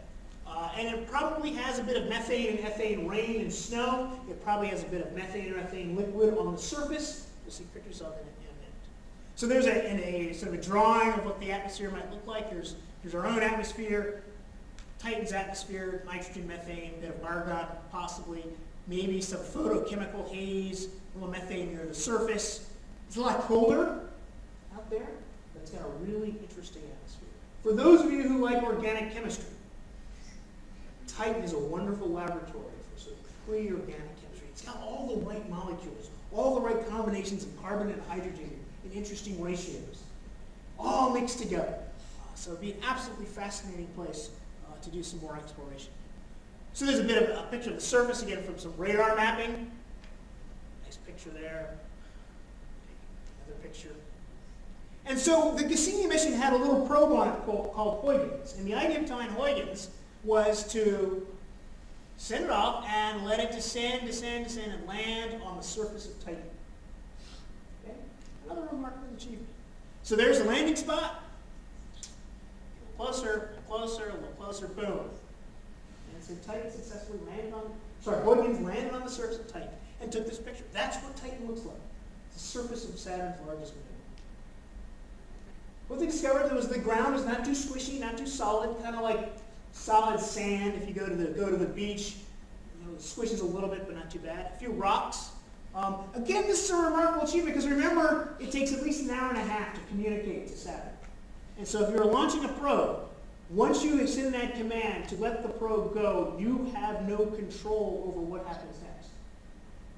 Speaker 1: Uh, and it probably has a bit of methane and ethane rain and snow. It probably has a bit of methane or ethane liquid on the surface. You'll see pictures of it. So there's a, a, sort of a drawing of what the atmosphere might look like. There's, there's our own atmosphere, Titan's atmosphere, nitrogen, methane, a bit of argon possibly, maybe some photochemical haze, a little methane near the surface. It's a lot colder out there, it's got a really interesting atmosphere. For those of you who like organic chemistry, Titan is a wonderful laboratory for sort of pre-organic chemistry. It's got all the right molecules, all the right combinations of carbon and hydrogen in interesting ratios, all mixed together. So it'd be an absolutely fascinating place uh, to do some more exploration. So there's a bit of a picture of the surface, again, from some radar mapping. Nice picture there. Another picture. And so the Cassini mission had a little probe on it called, called Huygens. And the idea behind Huygens was to send it off and let it descend, descend, descend, and land on the surface of Titan. Another remarkable achievement. So there's the landing spot. A closer, a closer, a little closer, boom. And so Titan successfully landed on, sorry, Huygens landed on the surface of Titan and took this picture. That's what Titan looks like. It's the surface of Saturn's largest moon. What they discovered was the ground was not too squishy, not too solid, kind of like solid sand. If you go to the go to the beach, you know, it squishes a little bit, but not too bad. A few rocks. Um, again, this is a remarkable achievement because remember, it takes at least an hour and a half to communicate to Saturn. And so if you're launching a probe, once you send that command to let the probe go, you have no control over what happens next.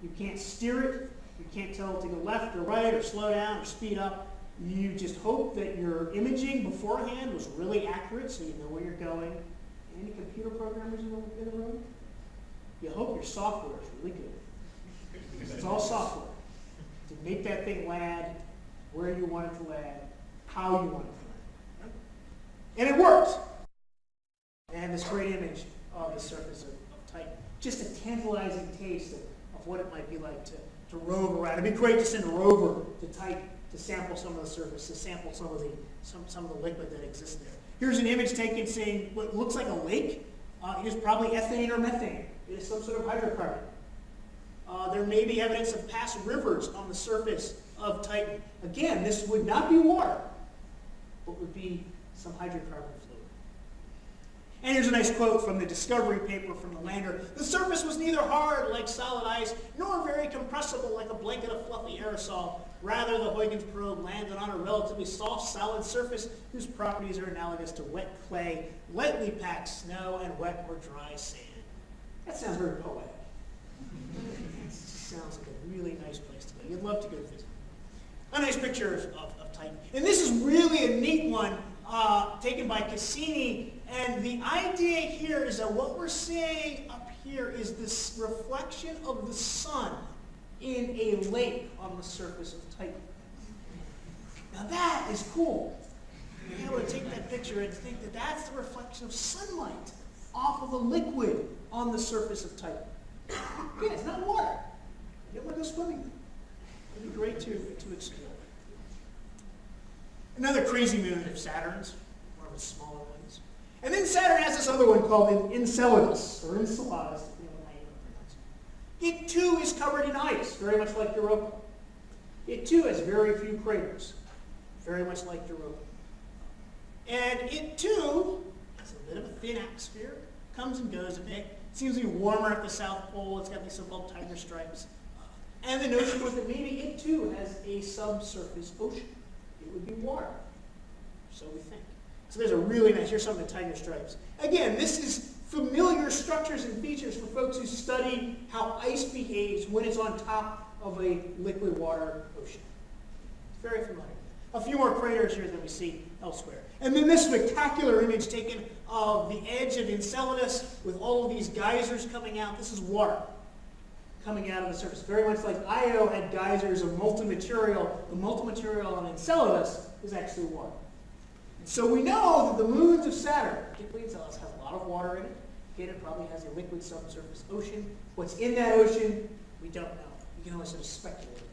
Speaker 1: You can't steer it. You can't tell it to go left or right or slow down or speed up. You just hope that your imaging beforehand was really accurate so you know where you're going. Any computer programmers in the, in the room? You hope your software is really good. It's all software. To make that thing land where you want it to land, how you want it to land. And it works. And this great image of the surface of, of Titan. Just a tantalizing taste of, of what it might be like to, to rove around. It'd be great to send a rover to Titan to sample some of the surface, to sample some of the, some, some of the liquid that exists there. Here's an image taken saying what looks like a lake. Uh, it is probably ethane or methane. It is some sort of hydrocarbon. Uh, there may be evidence of past rivers on the surface of Titan. Again, this would not be water, but would be some hydrocarbon fluid. And here's a nice quote from the discovery paper from the lander. The surface was neither hard like solid ice, nor very compressible like a blanket of fluffy aerosol. Rather, the Huygens probe landed on a relatively soft, solid surface whose properties are analogous to wet clay, lightly packed snow, and wet or dry sand. That sounds very poetic. sounds like a really nice place to go. You'd love to go visit. A nice picture of, of, of Titan. And this is really a neat one uh, taken by Cassini. And the idea here is that what we're seeing up here is this reflection of the sun in a lake on the surface of Titan. Now that is cool. Being able to take that picture and think that that's the reflection of sunlight off of a liquid on the surface of Titan. Again, it's not water. Want to go swimming. It'd be great to, to explore. Another crazy moon of Saturn's, one of its smaller ones. And then Saturn has this other one called Enceladus, or Enceladus, it too is covered in ice, very much like Europa. It too has very few craters, very much like Europa. And it too has a bit of a thin atmosphere, comes and goes a bit. It seems to be warmer at the South Pole. It's got these so-called tiger stripes. And the notion was that maybe it too has a subsurface ocean. It would be water. So we think. So there's a really nice, here's some of the tiger stripes. Again, this is familiar structures and features for folks who study how ice behaves when it's on top of a liquid water ocean. Very familiar. A few more craters here than we see elsewhere. And then this spectacular image taken of the edge of Enceladus with all of these geysers coming out. This is water coming out of the surface. Very much like Io had geysers of molten material. The molten material on Enceladus is actually water. So we know that the moons of Saturn, particularly Enceladus, have a lot of water in it. Again, it probably has a liquid subsurface ocean. What's in that ocean, we don't know. We can only sort of speculate about it.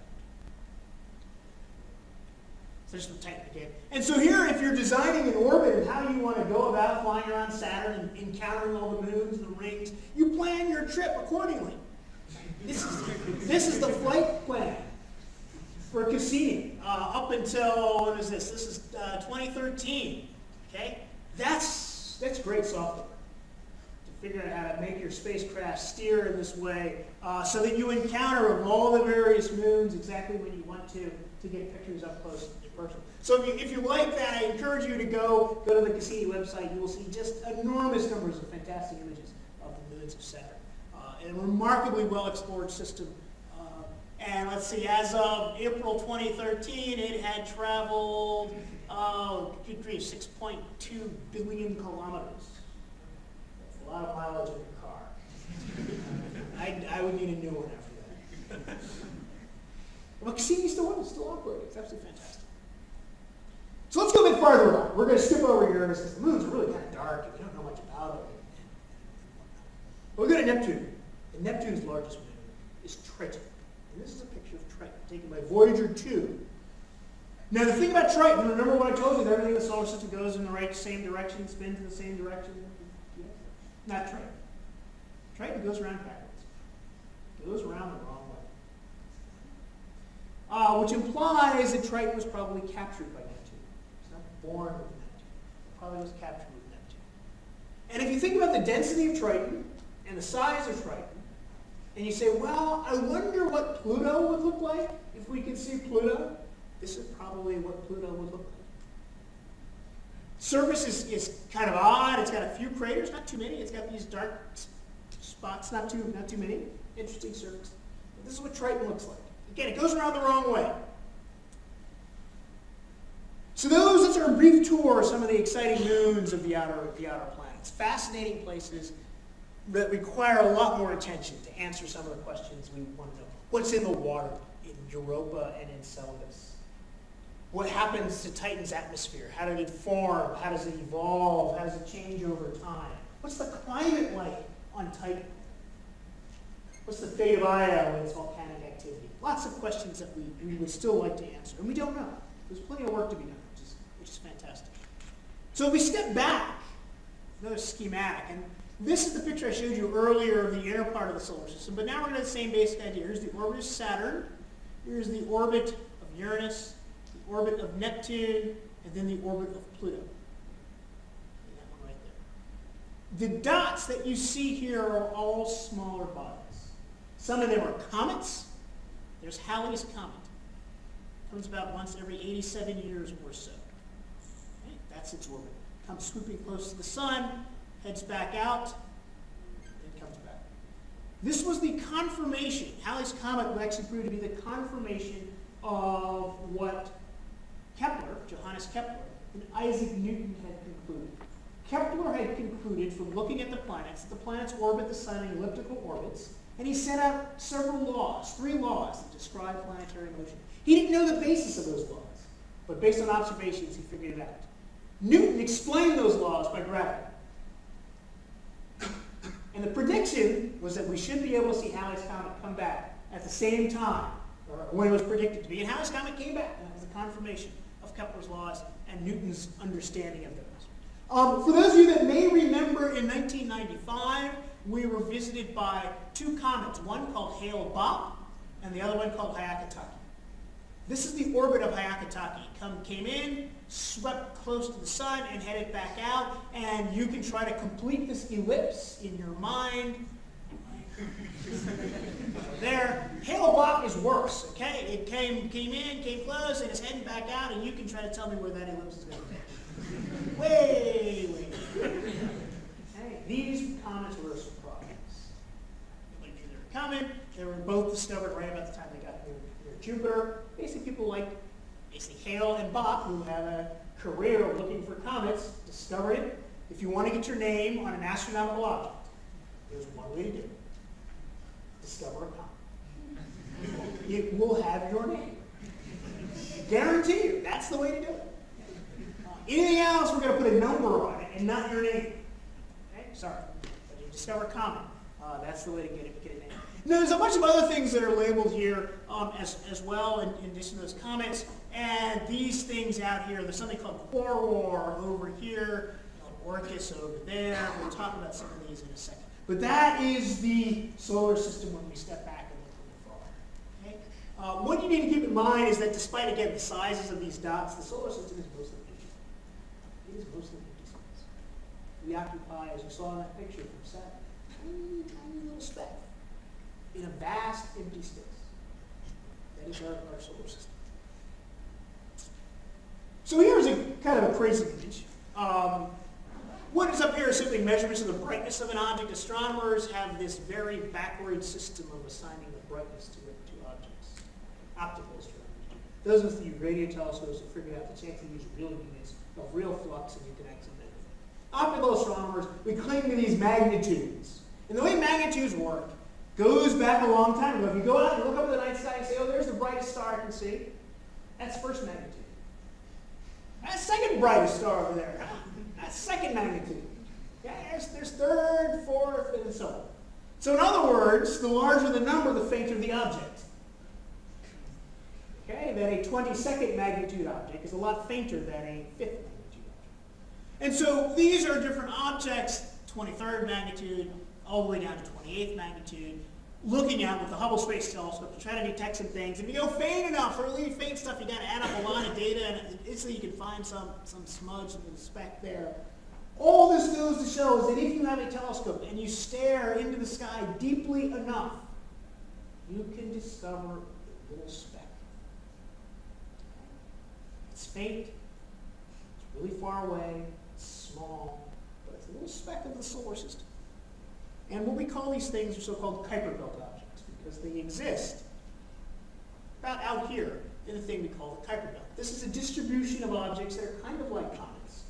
Speaker 1: So there's some Titan again. And so here, if you're designing an orbit and how you want to go about flying around Saturn and encountering all the moons and the rings, you plan your trip accordingly. This is, this is the flight plan for Cassini uh, up until, what is this? This is uh, 2013. Okay? That's, that's great software to figure out how to make your spacecraft steer in this way uh, so that you encounter all the various moons exactly when you want to to get pictures up close and personal. So if you, if you like that, I encourage you to go, go to the Cassini website. You will see just enormous numbers of fantastic images of the moons of Saturn a remarkably well-explored system. Uh, and let's see, as of April 2013, it had traveled, oh, good grief, 6.2 billion kilometers. That's a lot of mileage in your car. I, I would need a new one after that. But Cassini's still, still operating. It's absolutely fantastic. So let's go a bit farther on. We're going to skip over Uranus because the moons are really kind of dark and we don't know much about them. We'll go to Neptune. And Neptune's largest moon is Triton. And this is a picture of Triton taken by Voyager 2. Now the thing about Triton, remember what I told you, that everything in the solar system goes in the right same direction, spins in the same direction? Not Triton. Triton goes around backwards. It goes around the wrong way. Uh, which implies that Triton was probably captured by Neptune. It's not born with Neptune. It probably was captured with Neptune. And if you think about the density of Triton and the size of Triton, and you say, well, I wonder what Pluto would look like if we could see Pluto. This is probably what Pluto would look like. Surface is, is kind of odd. It's got a few craters, not too many. It's got these dark spots, not too, not too many. Interesting surface. But this is what Triton looks like. Again, it goes around the wrong way. So those, that's our brief tour of some of the exciting moons of the outer, the outer planets. Fascinating places that require a lot more attention to answer some of the questions we want to know. What's in the water in Europa and Enceladus? What happens to Titan's atmosphere? How did it form? How does it evolve? How does it change over time? What's the climate like on Titan? What's the fate of Io and its volcanic activity? Lots of questions that we, we would still like to answer, and we don't know. There's plenty of work to be done, which is, which is fantastic. So if we step back, another schematic, and this is the picture I showed you earlier of the inner part of the solar system, but now we're going to the same basic idea. Here's the orbit of Saturn, here's the orbit of Uranus, the orbit of Neptune, and then the orbit of Pluto. Right the dots that you see here are all smaller bodies. Some of them are comets. There's Halley's Comet. Comes about once every 87 years or so. Okay? That's its orbit. Comes swooping close to the sun, heads back out, and comes back. This was the confirmation. Halley's Comet actually prove to be the confirmation of what Kepler, Johannes Kepler, and Isaac Newton had concluded. Kepler had concluded from looking at the planets that the planets orbit the sun in elliptical orbits, and he set out several laws, three laws that describe planetary motion. He didn't know the basis of those laws, but based on observations, he figured it out. Newton explained those laws by gravity. And the prediction was that we should be able to see Halley's Comet come back at the same time, when it was predicted to be. And Halley's Comet came back. That was a confirmation of Kepler's laws and Newton's understanding of those. Um, for those of you that may remember, in 1995, we were visited by two comets, one called Hale-Bopp and the other one called Hyakutake. This is the orbit of Hyakutake. Come, came in, swept close to the sun, and headed back out. And you can try to complete this ellipse in your mind. there. Hale-Bopp is worse, okay? It came, came in, came close, and it's heading back out, and you can try to tell me where that ellipse is going to way, way. These comets were a surprise. Nobody knew they were coming. They were both discovered right about the time they got near, near Jupiter. Basically, people like Hale and Bopp, who have a career of looking for comets, discovered it. If you want to get your name on an astronomical object, there's one way to do it. Discover a comet. It will have your name. Guarantee you, that's the way to do it. Anything else, we're going to put a number on it and not your name. Okay, sorry. But you discover a comet. Uh, that's the way to get it, get it. Now, there's a bunch of other things that are labeled here um, as, as well in, in addition to those comments. And these things out here, there's something called Quaoar over here, you Orcus over there. We'll talk about some of these in a second. But that is the solar system when we step back and look a little far. Okay? Uh, what you need to keep in mind is that despite, again, the sizes of these dots, the solar system is mostly empty. It is mostly empty space. We occupy, as you saw in that picture from Saturn, tiny, tiny little speck in a vast empty space. That is our, our solar system. So here's a kind of a crazy image. Um, what is up here is simply measurements of the brightness of an object. Astronomers have this very backward system of assigning the brightness to, to objects. Optical astronomers. Those with the radio telescopes have figured out the chance to use real units of real flux and you can actually measure them. Optical astronomers, we cling to these magnitudes. And the way magnitudes work goes back a long time ago. If you go out and look up at the night sky and say, oh, there's the brightest star I can see, that's first magnitude. That's second brightest star over there. That's second magnitude. Yeah, there's, there's third, fourth, and so on. So in other words, the larger the number, the fainter the object. Okay, that a 22nd magnitude object is a lot fainter than a 5th magnitude object. And so these are different objects, 23rd magnitude, all the way down to 28th magnitude, looking at with the Hubble Space Telescope to try to detect some things. If you go faint enough, really faint stuff, you got to add up a lot of data, and instantly you can find some, some smudge in the speck there. All this goes to show is that if you have a telescope and you stare into the sky deeply enough, you can discover a little speck. It's faint, it's really far away, it's small, but it's a little speck of the solar system. And what we call these things are so-called Kuiper belt objects because they exist about out here in the thing we call the Kuiper belt. This is a distribution of objects that are kind of like comets.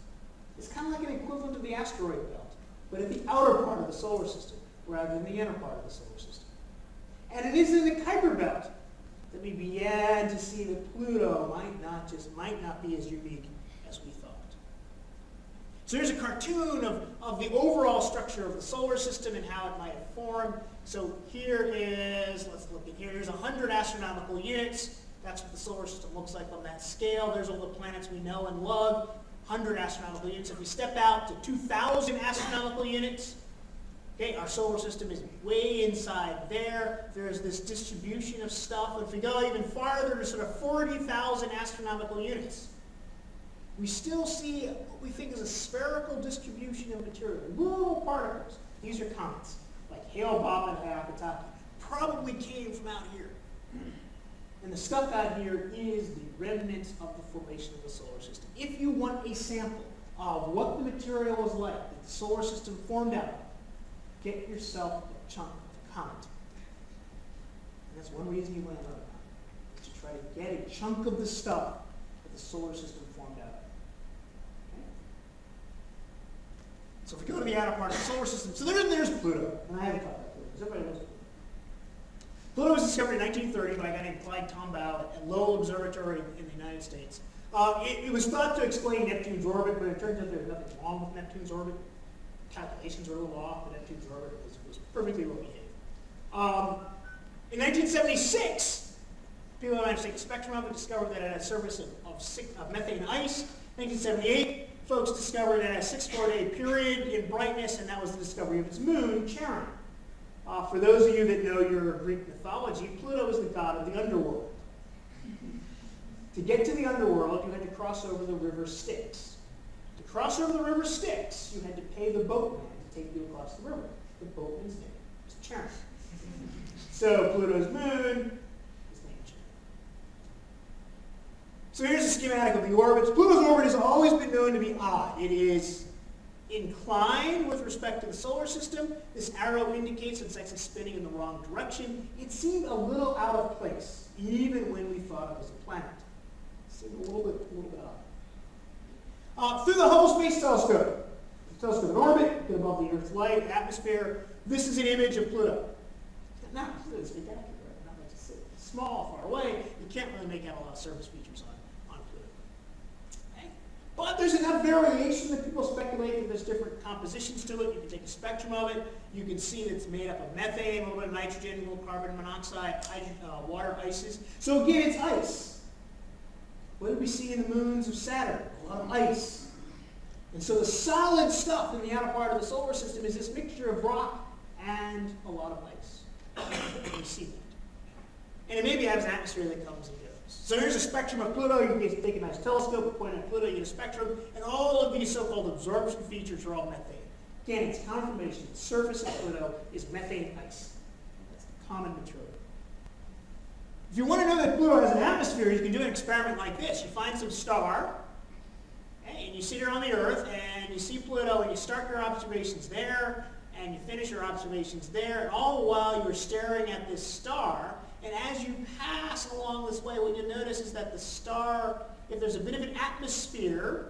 Speaker 1: It's kind of like an equivalent of the asteroid belt, but at the outer part of the solar system rather than the inner part of the solar system. And it is in the Kuiper belt that we began to see that Pluto might not just might not be as unique. So here's a cartoon of, of the overall structure of the solar system and how it might have formed. So here is, let's look at here, here's 100 astronomical units. That's what the solar system looks like on that scale. There's all the planets we know and love, 100 astronomical units. If we step out to 2,000 astronomical units, okay, our solar system is way inside there. There's this distribution of stuff. If we go even farther to sort of 40,000 astronomical units, we still see what we think is a spherical distribution of material. Little particles. These are comets, like Hale-Bopp and Hyakutake, probably came from out here. And the stuff out here is the remnants of the formation of the solar system. If you want a sample of what the material was like that the solar system formed out of, get yourself a chunk of comet. And that's one reason you want to learn about it, is to try to get a chunk of the stuff that the solar system So if we go to the outer part of the solar system, so there, there's Pluto. And I haven't talked about Pluto, because everybody knows Pluto. Was discovered in 1930 by a guy named Clyde Tombaugh at Lowell Observatory in the United States. Uh, it, it, was thought to explain Neptune's orbit, but it turns out there's nothing wrong with Neptune's orbit. Calculations are a little off, but Neptune's orbit was, was perfectly well behaved. Um, in 1976, people managed to take a spectrum discovered that it had a surface of, of, of methane ice. 1978, folks discovered had a six-four-day period in brightness, and that was the discovery of its moon, Charon. Uh, for those of you that know your Greek mythology, Pluto is the god of the underworld. To get to the underworld, you had to cross over the river Styx. To cross over the river Styx, you had to pay the boatman to take you across the river. The boatman's name was Charon. So Pluto's moon, So here's a schematic of the orbits. Pluto's orbit has always been known to be odd. It is inclined with respect to the solar system. This arrow indicates it's actually spinning in the wrong direction. It seemed a little out of place, even when we thought it was a planet. See a little bit, a little bit off. Uh, through the Hubble Space Telescope. The telescope in orbit, above the Earth's light, atmosphere. This is an image of Pluto. Now, Pluto is spectacular? Not much to see. Small, far away. You can't really make out a lot of surface features on, on Pluto. Okay? But there's enough variation that people speculate that there's different compositions to it. You can take a spectrum of it. You can see that it's made up of methane, a little bit of nitrogen, a little carbon monoxide, hydrogen, uh, water ices. So again, it's ice. What did we see in the moons of Saturn? A lot of ice. And so the solid stuff in the outer part of the solar system is this mixture of rock and a lot of ice. we see that. And it maybe has an atmosphere that comes goes. So here's a spectrum of Pluto. You can take a nice telescope, point at Pluto, you get a spectrum, and all of these so-called absorption features are all methane. Again, it's confirmation. The surface of Pluto is methane ice. That's the common material. If you want to know that Pluto has an atmosphere, you can do an experiment like this. You find some star, okay, and you sit here on the Earth, and you see Pluto, and you start your observations there, and you finish your observations there, and all the while you're staring at this star, and as you pass along this way, what you'll notice is that the star, if there's a bit of an atmosphere,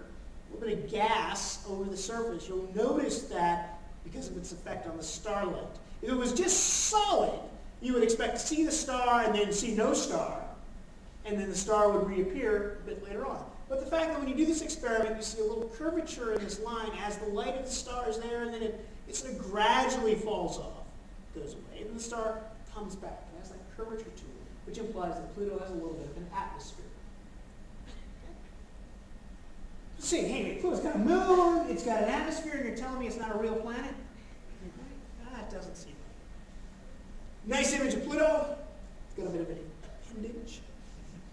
Speaker 1: a little bit of gas over the surface, you'll notice that because of its effect on the starlight. If it was just solid, you would expect to see the star and then see no star, and then the star would reappear a bit later on. But the fact that when you do this experiment, you see a little curvature in this line as the light of the star is there, and then it, it sort of gradually falls off, goes away, and the star comes back. Curvature to it, which implies that Pluto has a little bit of an atmosphere. See, hey, Pluto's got a moon, it's got an atmosphere, and you're telling me it's not a real planet? That doesn't seem right. Nice image of Pluto. It's got a bit of an appendage.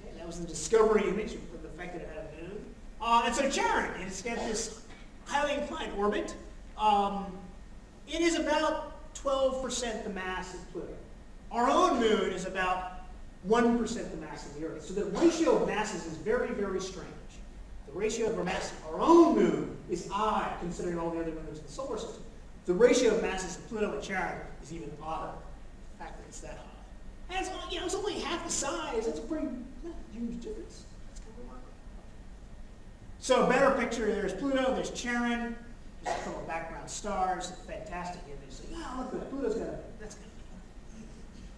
Speaker 1: Okay, that was the discovery image of the fact that it had a moon. Uh, and so Charon, it's got this highly inclined orbit. Um, it is about 12% the mass of Pluto. Our own moon is about 1% the mass of the Earth. So the ratio of masses is very, very strange. The ratio of our mass, our own moon is odd, considering all the other moons in the solar system. The ratio of masses of Pluto and Charon is even odder. The fact that it's that high. And it's, you know, it's only half the size. That's a pretty huge difference. It's kind of remarkable. So a better picture, there's Pluto, there's Charon, just a couple of background stars, fantastic image. So, yeah, look Pluto's got a, that's.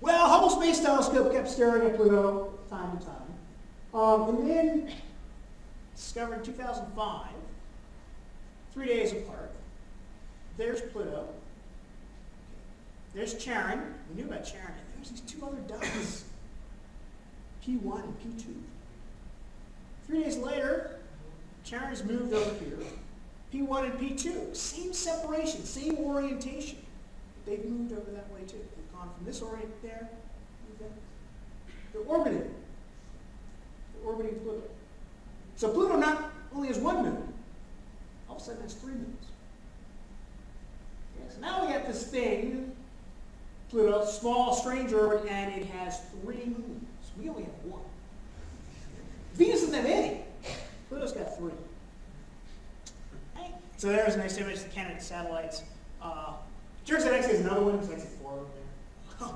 Speaker 1: Well, Hubble Space Telescope kept staring at Pluto time and time. Um, and then discovered in 2005, three days apart. There's Pluto. There's Charon. We knew about Charon. And there's these two other dots, P1 and P2. Three days later, Charon's moved over here. P1 and P2, same separation, same orientation. They've moved over that way too. From this orbit there. They're orbiting. They're orbiting Pluto. So Pluto not only has one moon, all of a sudden has three moons. Okay, so now we have this thing, Pluto, small, strange orbit, and it has three moons. We only have one. Venus doesn't have any. Pluto's got three. Okay. So there's a nice image of the candidate satellites. Uh, out actually has another one, so actually four.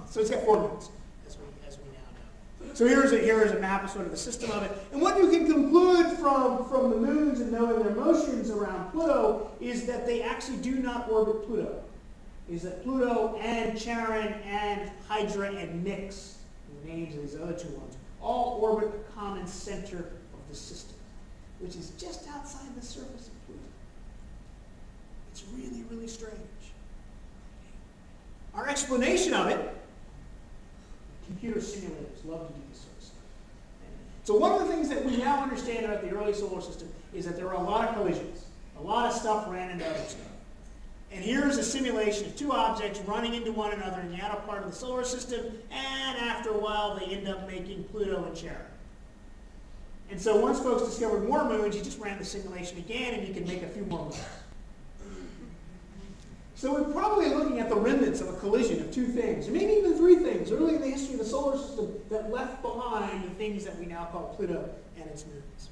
Speaker 1: So it's got four moons, as we, as we now know. So here's a, here is a map of sort of the system of it. And what you can conclude from, from the moons and knowing their motions around Pluto is that they actually do not orbit Pluto. Is that Pluto and Charon and Hydra and Nix, the names of these other two ones, all orbit a common center of the system, which is just outside the surface of Pluto. It's really, really strange. Our explanation of it, computer simulators love to do this sort of stuff. So one of the things that we now understand about the early solar system is that there were a lot of collisions. A lot of stuff ran into other stuff. And here's a simulation of two objects running into one another in the outer part of the solar system, and after a while they end up making Pluto and Charon. And so once folks discovered more moons, you just ran the simulation again, and you can make a few more moons. So we're probably looking at the remnants of a collision of two things, or maybe even three things, early in the history of the solar system that left behind the things that we now call Pluto and its moons.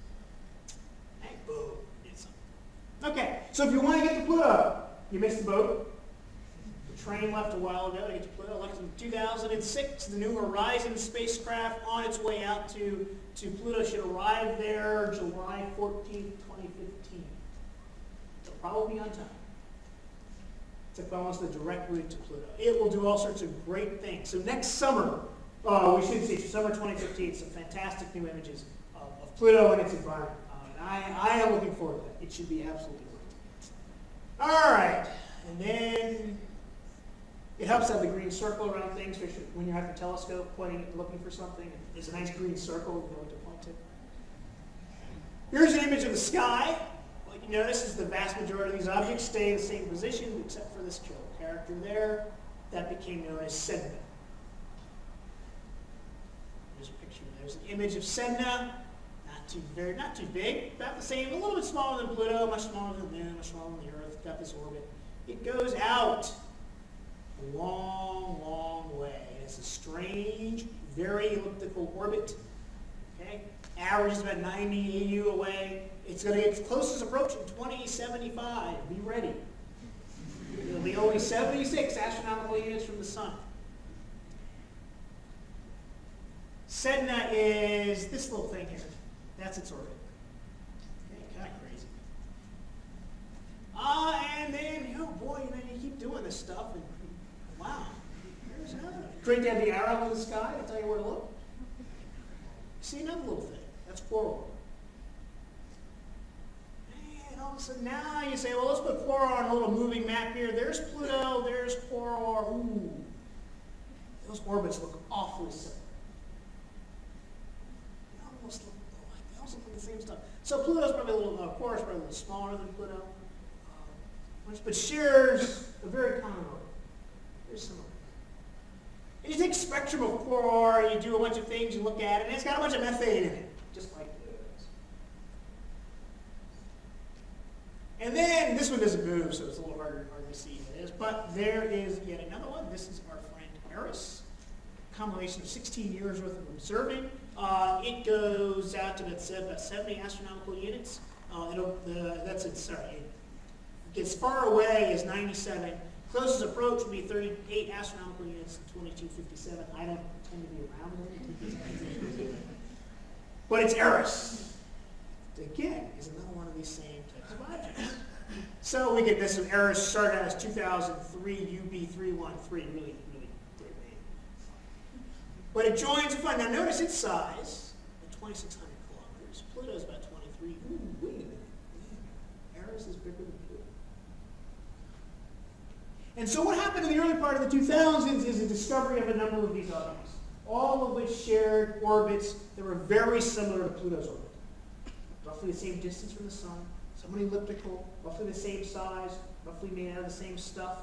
Speaker 1: Hey, boom. Okay, so if you want to get to Pluto, you missed the boat. The train left a while ago to get to Pluto. Left in 2006. The New Horizons spacecraft on its way out to, to Pluto should arrive there July 14th, 2015. They'll probably be on time. It's almost the direct route to Pluto. It will do all sorts of great things. So next summer, uh, we should see summer 2015 some fantastic new images of, of Pluto and its environment. Uh, and I, I am looking forward to that. It should be absolutely great. All right, and then it helps to have the green circle around things when you're at the telescope pointing, looking for something. There's a nice green circle you know what to point to. Here's an image of the sky. You notice is the vast majority of these objects stay in the same position except for this character there. That became known as Sedna. There's a picture. There's an image of Sedna. Not too very, not too big. About the same. A little bit smaller than Pluto. Much smaller than the Moon. Much smaller than the Earth. Got this orbit. It goes out a long, long way. It's a strange, very elliptical orbit. Okay? Averages about 90 AU away. It's going to get its closest approach in 2075. Be ready. It'll be only 76 astronomical units from the sun. Sedna is this little thing here. That's its orbit. Okay, kind of crazy. Ah, uh, and then, oh boy, you know, you keep doing this stuff, and wow, another. Great to have the arrow in the sky. I'll tell you where to look. See another little thing. Quaoar. And all of a sudden now you say, well, let's put Quaoar on a little moving map here. There's Pluto, there's Quaoar. Ooh. Those orbits look awfully similar. They almost look. They look the same stuff. So Pluto's probably a little, uh, Quaoar's probably a little smaller than Pluto. Uh, but shares a very common orbit. Very similar. And you take spectrum of Quaoar, you do a bunch of things, you look at it, and it's got a bunch of methane in it, just like this. And then, this one doesn't move, so it's a little harder, harder to see it is, but there is yet another one. This is our friend Eris. compilation of 16 years worth of observing. Uh, it goes out to about 70 astronomical units. Uh, that's it, sorry, it gets far away as 97 Closest approach would be 38 astronomical units 2257. I don't tend to be around them. but it's Eris. Again, is another one of these same objects. So we get this, and Eris started as 2003 UB313, really, really great name. But it joins the fun. Now notice its size, 2,600 kilometers. Pluto's about 23. Ooh, wait a minute. Eris is bigger than Pluto. and so what happened in the early part of the 2000s is the discovery of a number of these objects, all of which shared orbits that were very similar to Pluto's orbit. Roughly the same distance from the sun, somewhat elliptical, roughly the same size, roughly made out of the same stuff.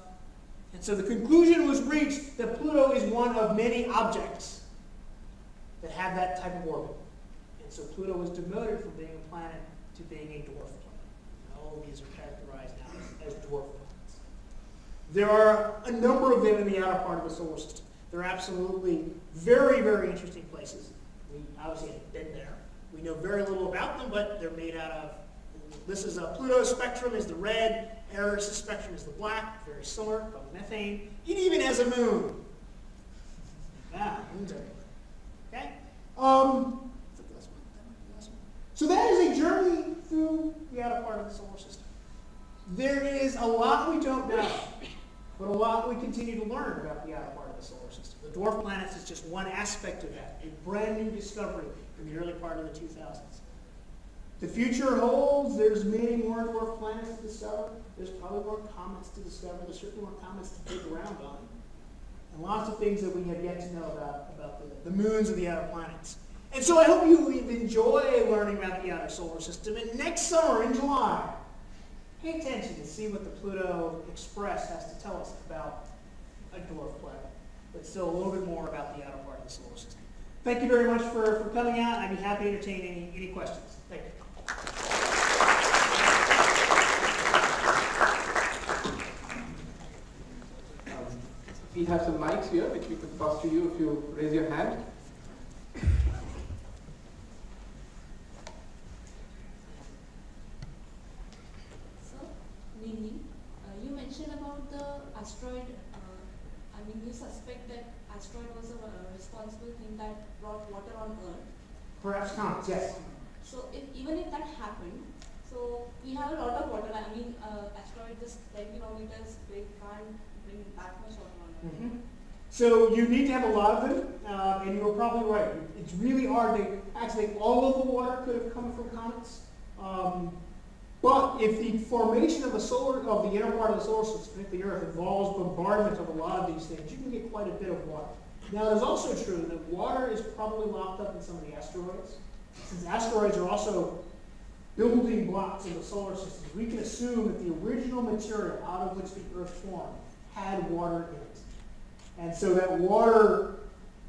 Speaker 1: And so the conclusion was reached that Pluto is one of many objects that have that type of orbit. And so Pluto was demoted from being a planet to being a dwarf planet. And all of these are characterized now as dwarf planets. There are a number of them in the outer part of the solar system. They're absolutely very, very interesting places. We obviously haven't been there. We know very little about them, but they're made out of, this is a Pluto's spectrum is the red, Eris' spectrum is the black, very similar, called methane. It even has a moon. Ah, moons everywhere. Okay? Um, so that is a journey through the outer part of the solar system. There is a lot we don't know. But a lot we continue to learn about the outer part of the solar system. The dwarf planets is just one aspect of that, a brand new discovery in the early part of the 2000s. The future holds, there's many more dwarf planets to discover. There's probably more comets to discover. There's certainly more comets to dig around on. And lots of things that we have yet to know about, about the, the moons of the outer planets. And so I hope you enjoy learning about the outer solar system. And next summer in July, pay attention to see what the Pluto Express has to tell us about a dwarf planet, but still a little bit more about the outer part of the solar system. Thank you very much for, for coming out. I'd be happy to entertain any, any questions.
Speaker 2: Um, we have some mics here which we could pass to you if you raise your hand.
Speaker 3: So, Nini, uh, you mentioned about the asteroid. Uh, I mean, you suspect that asteroid was a responsible thing that brought water on Earth.
Speaker 1: Perhaps not, yes.
Speaker 3: So if, even if that happened, so we have a lot of water. I mean, uh, asteroid just 10 kilometers big can't bring that much water Earth.
Speaker 1: Mhm. So you need to have a lot of them, uh, and you're probably right. It's really hard to actually all of the water could have come from comets. Um, but if the formation of the solar of the inner part of the solar system, particularly the Earth, involves bombardment of a lot of these things, you can get quite a bit of water. Now, it is also true that water is probably locked up in some of the asteroids. Since asteroids are also building blocks of the solar system, we can assume that the original material out of which the Earth formed had water in it. And so that water,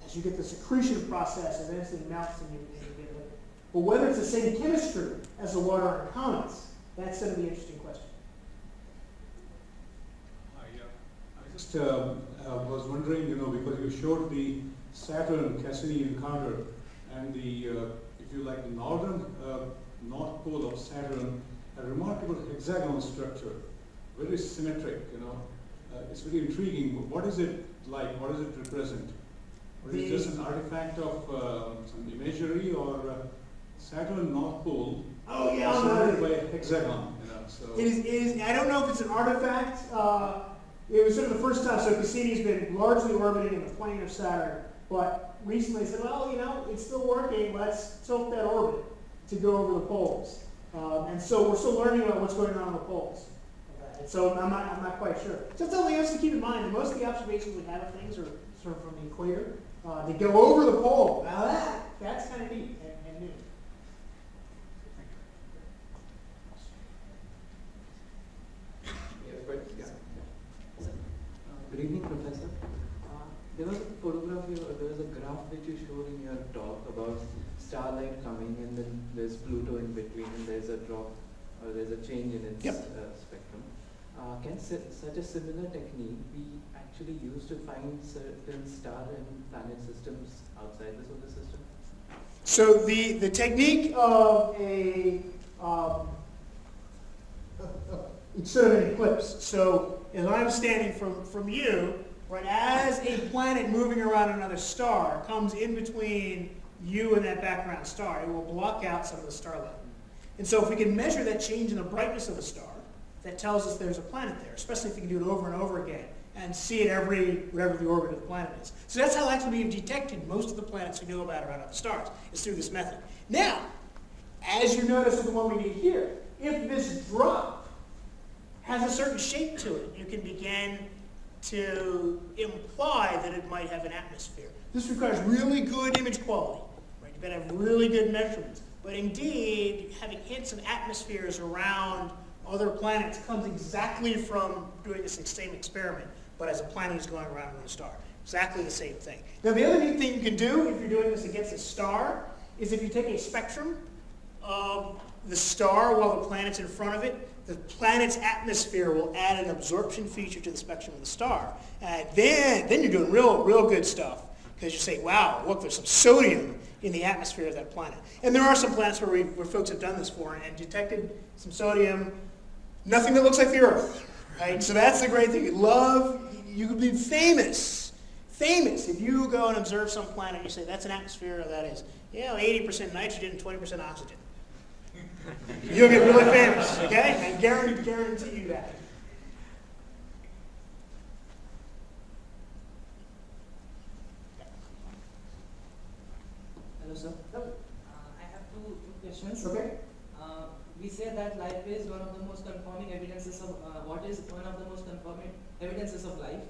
Speaker 1: as you get the accretion process, eventually melts and you, and you get liquid. But whether it's the same chemistry as the water in comets, that's going to be an interesting question.
Speaker 4: I, uh, I just um, uh, was wondering, you know, because you showed the Saturn Cassini encounter and the, uh, you like, the northern uh, north pole of Saturn, a remarkable hexagonal structure, very symmetric, you know. Uh, it's very intriguing. What is it like? What does it represent? Or is it just an artifact of uh, some imagery or uh, Saturn North Pole
Speaker 1: Oh, yeah,
Speaker 4: surrounded by a hexagon, you know, so.
Speaker 1: it is, it is, I don't know if it's an artifact. Uh, it was sort of the first time, so Cassini's been largely orbiting in the plane of Saturn, but recently said, well, you know, it's still working, let's tilt that orbit to go over the poles. Um, and so we're still learning about what's going on on the poles. And so I'm not, I'm not quite sure. Just something else to keep in mind, that most of the observations we have of things are sort of from the equator. Uh, they go over the pole. Now that, that's kind of neat and, and new.
Speaker 2: Yes, but.
Speaker 5: Good evening, Professor. There was a photograph, there was a graph which you showed in your talk about starlight coming and then there's Pluto in between and there's a drop or there's a change in its
Speaker 1: Yep.
Speaker 5: uh, spectrum. Uh, Can such a similar technique be actually used to find certain star and planet systems outside the solar system?
Speaker 1: So the, the technique of a, um, it's an eclipse. So as I'm standing from, from you, right, as a planet moving around another star comes in between you and that background star, it will block out some of the starlight. And so if we can measure that change in the brightness of a star, that tells us there's a planet there, especially if we can do it over and over again and see it every, whatever the orbit of the planet is. So that's how actually we've detected most of the planets we know about around other stars, is through this method. Now, as you notice with the one we did here, if this drop has a certain shape to it, you can begin to imply that it might have an atmosphere. This requires really good image quality, right? You've got to have really good measurements. But indeed, having hints of atmospheres around other planets comes exactly from doing this same experiment, but as a planet is going around another star. Exactly the same thing. Now, the other neat thing you can do if you're doing this against a star is if you take a spectrum of the star while the planet's in front of it, the planet's atmosphere will add an absorption feature to the spectrum of the star. And then, then you're doing real, real good stuff. Because you say, wow, look, there's some sodium in the atmosphere of that planet. And there are some planets where, we, where folks have done this for and detected some sodium, nothing that looks like the Earth, right? So that's the great thing. You love, you could be famous, famous if you go and observe some planet and you say, that's an atmosphere, that is, yeah, 80% nitrogen and 20% oxygen. You'll get really famous, okay? I guarantee, guarantee you that.
Speaker 6: Hello, sir. Uh, I have two two questions.
Speaker 1: Okay?
Speaker 6: Uh, we say that life is one of the most confirming evidences of, uh, what is one of the most confirming evidences of life?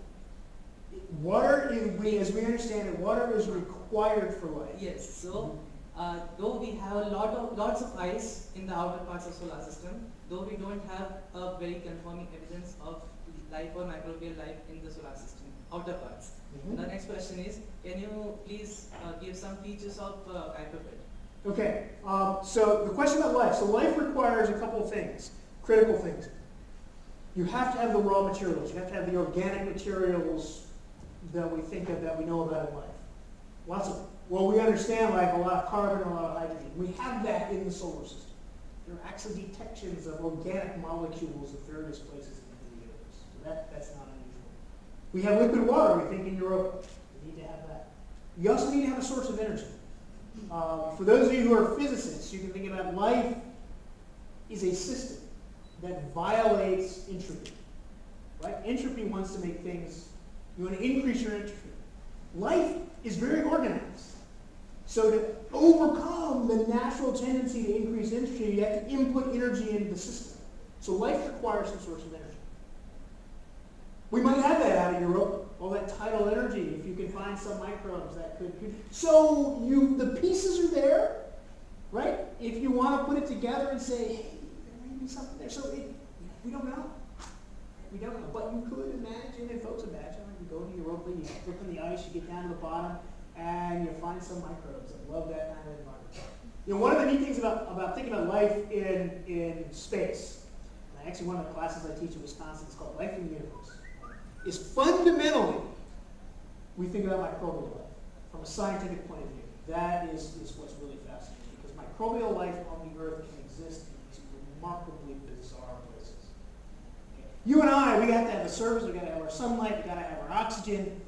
Speaker 1: Water, is, we, as we understand it, water is required for life.
Speaker 6: Yes, so, uh, though we have a lot of, lots of ice in the outer parts of solar system, though we don't have a very confirming evidence of life or microbial life in the solar system, outer parts.
Speaker 1: Mhm.
Speaker 6: The next question is, can you please uh, give some features of uh?
Speaker 1: Okay, um, so the question about life. So life requires a couple of things, critical things. You have to have the raw materials. You have to have the organic materials that we think of, that we know about in life. Lots of, well, we understand like a lot of carbon and a lot of hydrogen. We have that in the solar system. There are actually detections of organic molecules at various places in the universe. So that, that's not unusual. We have liquid water, we think in Europa. We need to have that. You also need to have a source of energy. Um, for those of you who are physicists, you can think about life is a system that violates entropy. Right? Entropy wants to make things, you want to increase your entropy. Life is very organized. So to overcome the natural tendency to increase entropy, you have to input energy into the system. So life requires some source of energy. We might have that out of Europa, all that tidal energy, if you can find some microbes that could. so you, the pieces are there, right? If you want to put it together and say, hey, there may be something there. So it, we don't know. We don't know. But you could imagine, and folks imagine, you go to Europa, you look in the ice, you get down to the bottom, and you find some microbes that love that kind of environment. You know, one of the neat things about, about thinking about life in, in space, and actually one of the classes I teach in Wisconsin is called Life in the Universe, is fundamentally we think about microbial life from a scientific point of view. That is, is what's really fascinating because microbial life on the earth can exist in these remarkably bizarre places. Okay. You and I, we have to have the surface, we got to have our sunlight, we got to have our oxygen.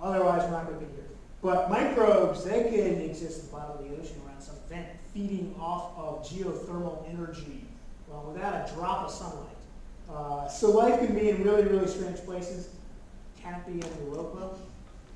Speaker 1: Otherwise, we're not going to be here. But microbes, they can exist at the bottom of the ocean around some vent, feeding off of geothermal energy well, without a drop of sunlight. Uh, so life can be in really, really strange places. Can it be in Europa?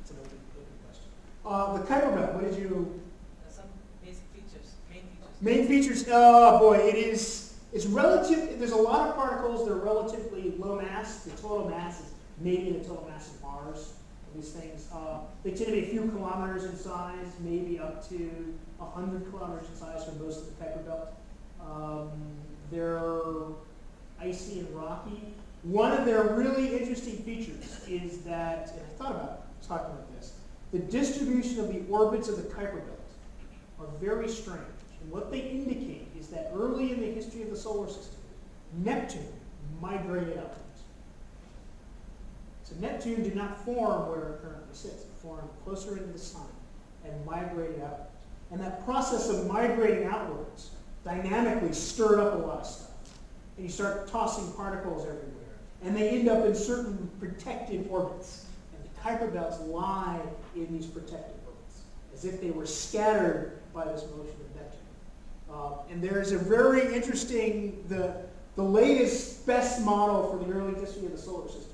Speaker 1: It's an open, open question. Uh, the Kuiper Belt, what did you,
Speaker 6: Uh, some basic features, main features.
Speaker 1: main features, oh boy, it is, it's relative, there's a lot of particles that are relatively low mass. The total mass is maybe the total mass of Mars, these things. Uh, they tend to be a few kilometers in size, maybe up to 100 kilometers in size for most of the Kuiper Belt. Um, they're icy and rocky. One of their really interesting features is that, and I thought about talking about this, the distribution of the orbits of the Kuiper Belt are very strange. And what they indicate is that early in the history of the solar system, Neptune migrated outwards. So Neptune did not form where it currently sits. It formed closer into the sun and migrated outwards. And that process of migrating outwards dynamically stirred up a lot of stuff and you start tossing particles everywhere. And they end up in certain protective orbits. And the Kuiper belts lie in these protective orbits, as if they were scattered by this motion of Neptune. Uh, and there's a very interesting, the, the latest, best model for the early history of the solar system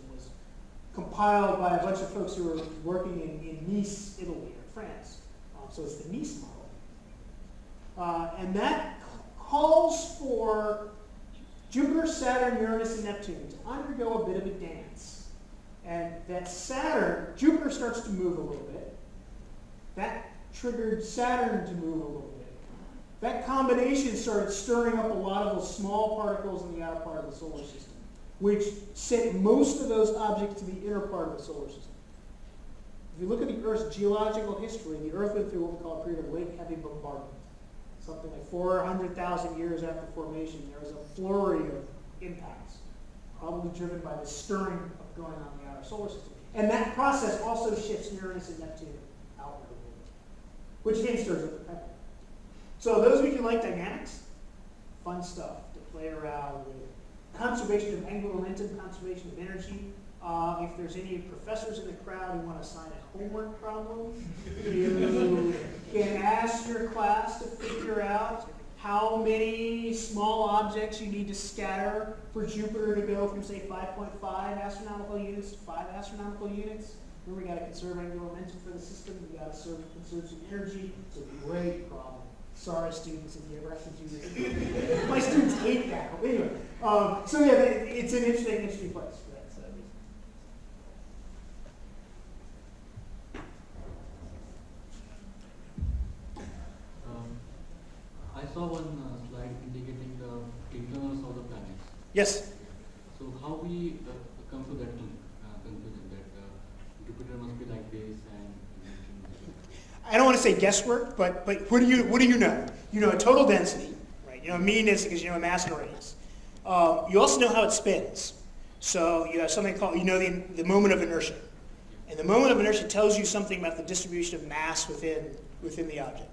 Speaker 1: compiled by a bunch of folks who were working in, in Nice, Italy, or France. Uh, so it's the Nice model. Uh, and that calls for Jupiter, Saturn, Uranus, and Neptune to undergo a bit of a dance. And that Saturn, Jupiter starts to move a little bit. That triggered Saturn to move a little bit. That combination started stirring up a lot of those small particles in the outer part of the solar system, which sent most of those objects to the inner part of the solar system. If you look at the Earth's geological history, the Earth went through what we call a period of late heavy bombardment something like 400,000 years after formation, there was a flurry of impacts, probably driven by the stirring of going on in the outer solar system. And that process also shifts Uranus and Neptune outward which again stirs up the pepper. So those of you who like dynamics, fun stuff to play around with. Conservation of angular momentum, conservation of energy, uh, if there's any professors in the crowd who want to assign a homework problem, you can ask your class to figure out how many small objects you need to scatter for Jupiter to go from, say, 5.5 astronomical units to 5 astronomical units. Remember, we got to conserve angular momentum for the system. We got to conserve some energy. It's a great problem. Sorry, students, if you ever have to do this. My students hate that. But anyway, um, so yeah, it's an interesting, interesting place. For that.
Speaker 7: I saw one uh, slide indicating the internals of the planets.
Speaker 1: Yes.
Speaker 7: So how we uh, come to that uh, conclusion that uh, Jupiter must be like this and
Speaker 1: I don't want to say guesswork, but but what do you what do you know? You know a total density, right? You know a mean is because you know a mass and radius. Um, you also know how it spins. So you have something called you know the the moment of inertia, and the moment of inertia tells you something about the distribution of mass within within the object.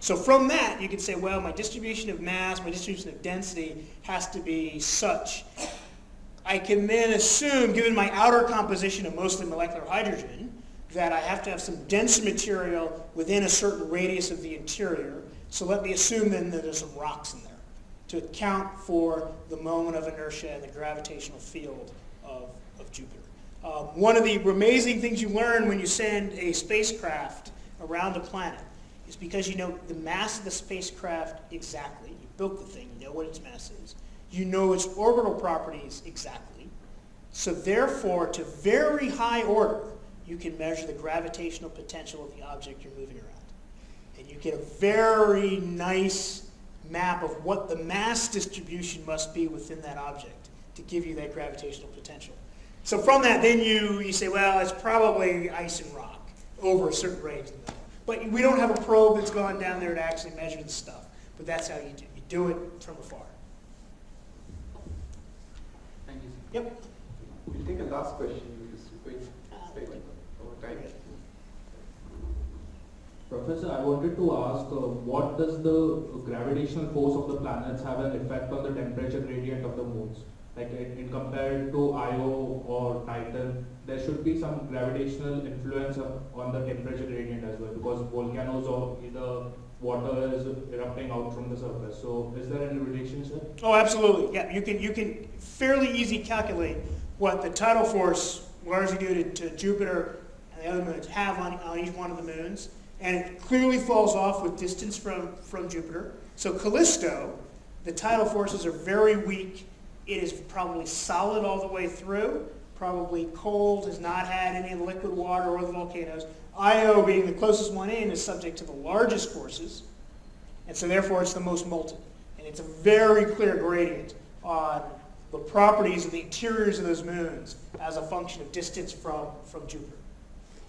Speaker 1: So from that, you can say, well, my distribution of mass, my distribution of density has to be such. I can then assume, given my outer composition of mostly molecular hydrogen, that I have to have some dense material within a certain radius of the interior. So let me assume then that there's some rocks in there to account for the moment of inertia and the gravitational field of, of Jupiter. Um, one of the amazing things you learn when you send a spacecraft around a planet is because you know the mass of the spacecraft exactly. You built the thing, you know what its mass is. You know its orbital properties exactly. So therefore, to very high order, you can measure the gravitational potential of the object you're moving around. And you get a very nice map of what the mass distribution must be within that object to give you that gravitational potential. So from that, then you, you say, well, it's probably ice and rock over a certain range. But we don't have a probe that's gone down there to actually measure the stuff. But that's how you do You do it from afar.
Speaker 7: Thank you.
Speaker 1: Yep.
Speaker 2: We'll take a last question, because we're going slightly over time.
Speaker 8: Professor, I wanted to ask, uh, what does the gravitational force of the planets have an effect on the temperature gradient of the moons? Like in, in compared to Io or Titan, there should be some gravitational influence of, on the temperature gradient as well, because volcanoes or either water is erupting out from the surface. So is there any relationship?
Speaker 1: Oh, absolutely. Yeah, you can you can fairly easy calculate what the tidal force largely due to, to Jupiter and the other moons have on, on each one of the moons, and it clearly falls off with distance from from Jupiter. So Callisto, the tidal forces are very weak. It is probably solid all the way through. Probably cold, has not had any liquid water or the volcanoes. Io, being the closest one in, is subject to the largest forces, and so therefore it's the most molten. And it's a very clear gradient on the properties of the interiors of those moons as a function of distance from, from Jupiter.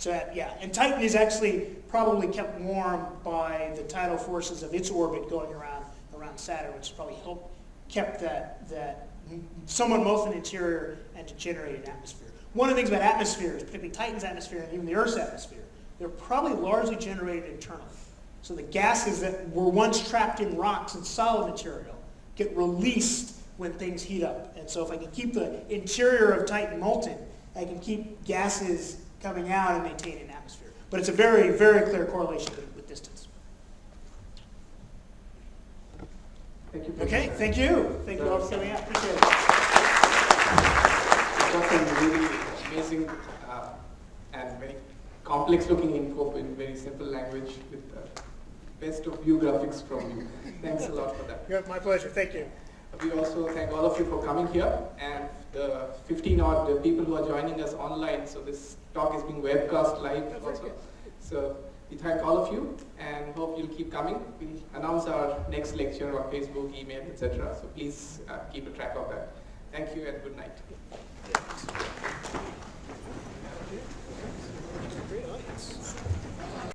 Speaker 1: So that, uh, yeah, and Titan is actually probably kept warm by the tidal forces of its orbit going around around Saturn, which probably helped kept that that somewhat molten interior and degenerated atmosphere. One of the things about atmospheres, particularly Titan's atmosphere and even the Earth's atmosphere, they're probably largely generated internally. So the gases that were once trapped in rocks and solid material get released when things heat up. And so if I can keep the interior of Titan molten, I can keep gases coming out and maintaining an atmosphere. But it's a very, very clear correlation with, with distance.
Speaker 2: Thank you.
Speaker 1: Okay,
Speaker 2: Professor.
Speaker 1: thank you. Thank you all for coming out. Appreciate it.
Speaker 2: Got really amazing uh, and very complex looking info in very simple language with the best of view graphics from you. Thanks a lot for that.
Speaker 1: Yeah, my pleasure. Thank you.
Speaker 2: We also thank all of you for coming here and the 15 odd people who are joining us online. So this talk is being webcast live also. So we thank all of you and hope you'll keep coming. We'll announce our next lecture on Facebook, email, etc. So please uh, keep a track of that. Thank you and good night.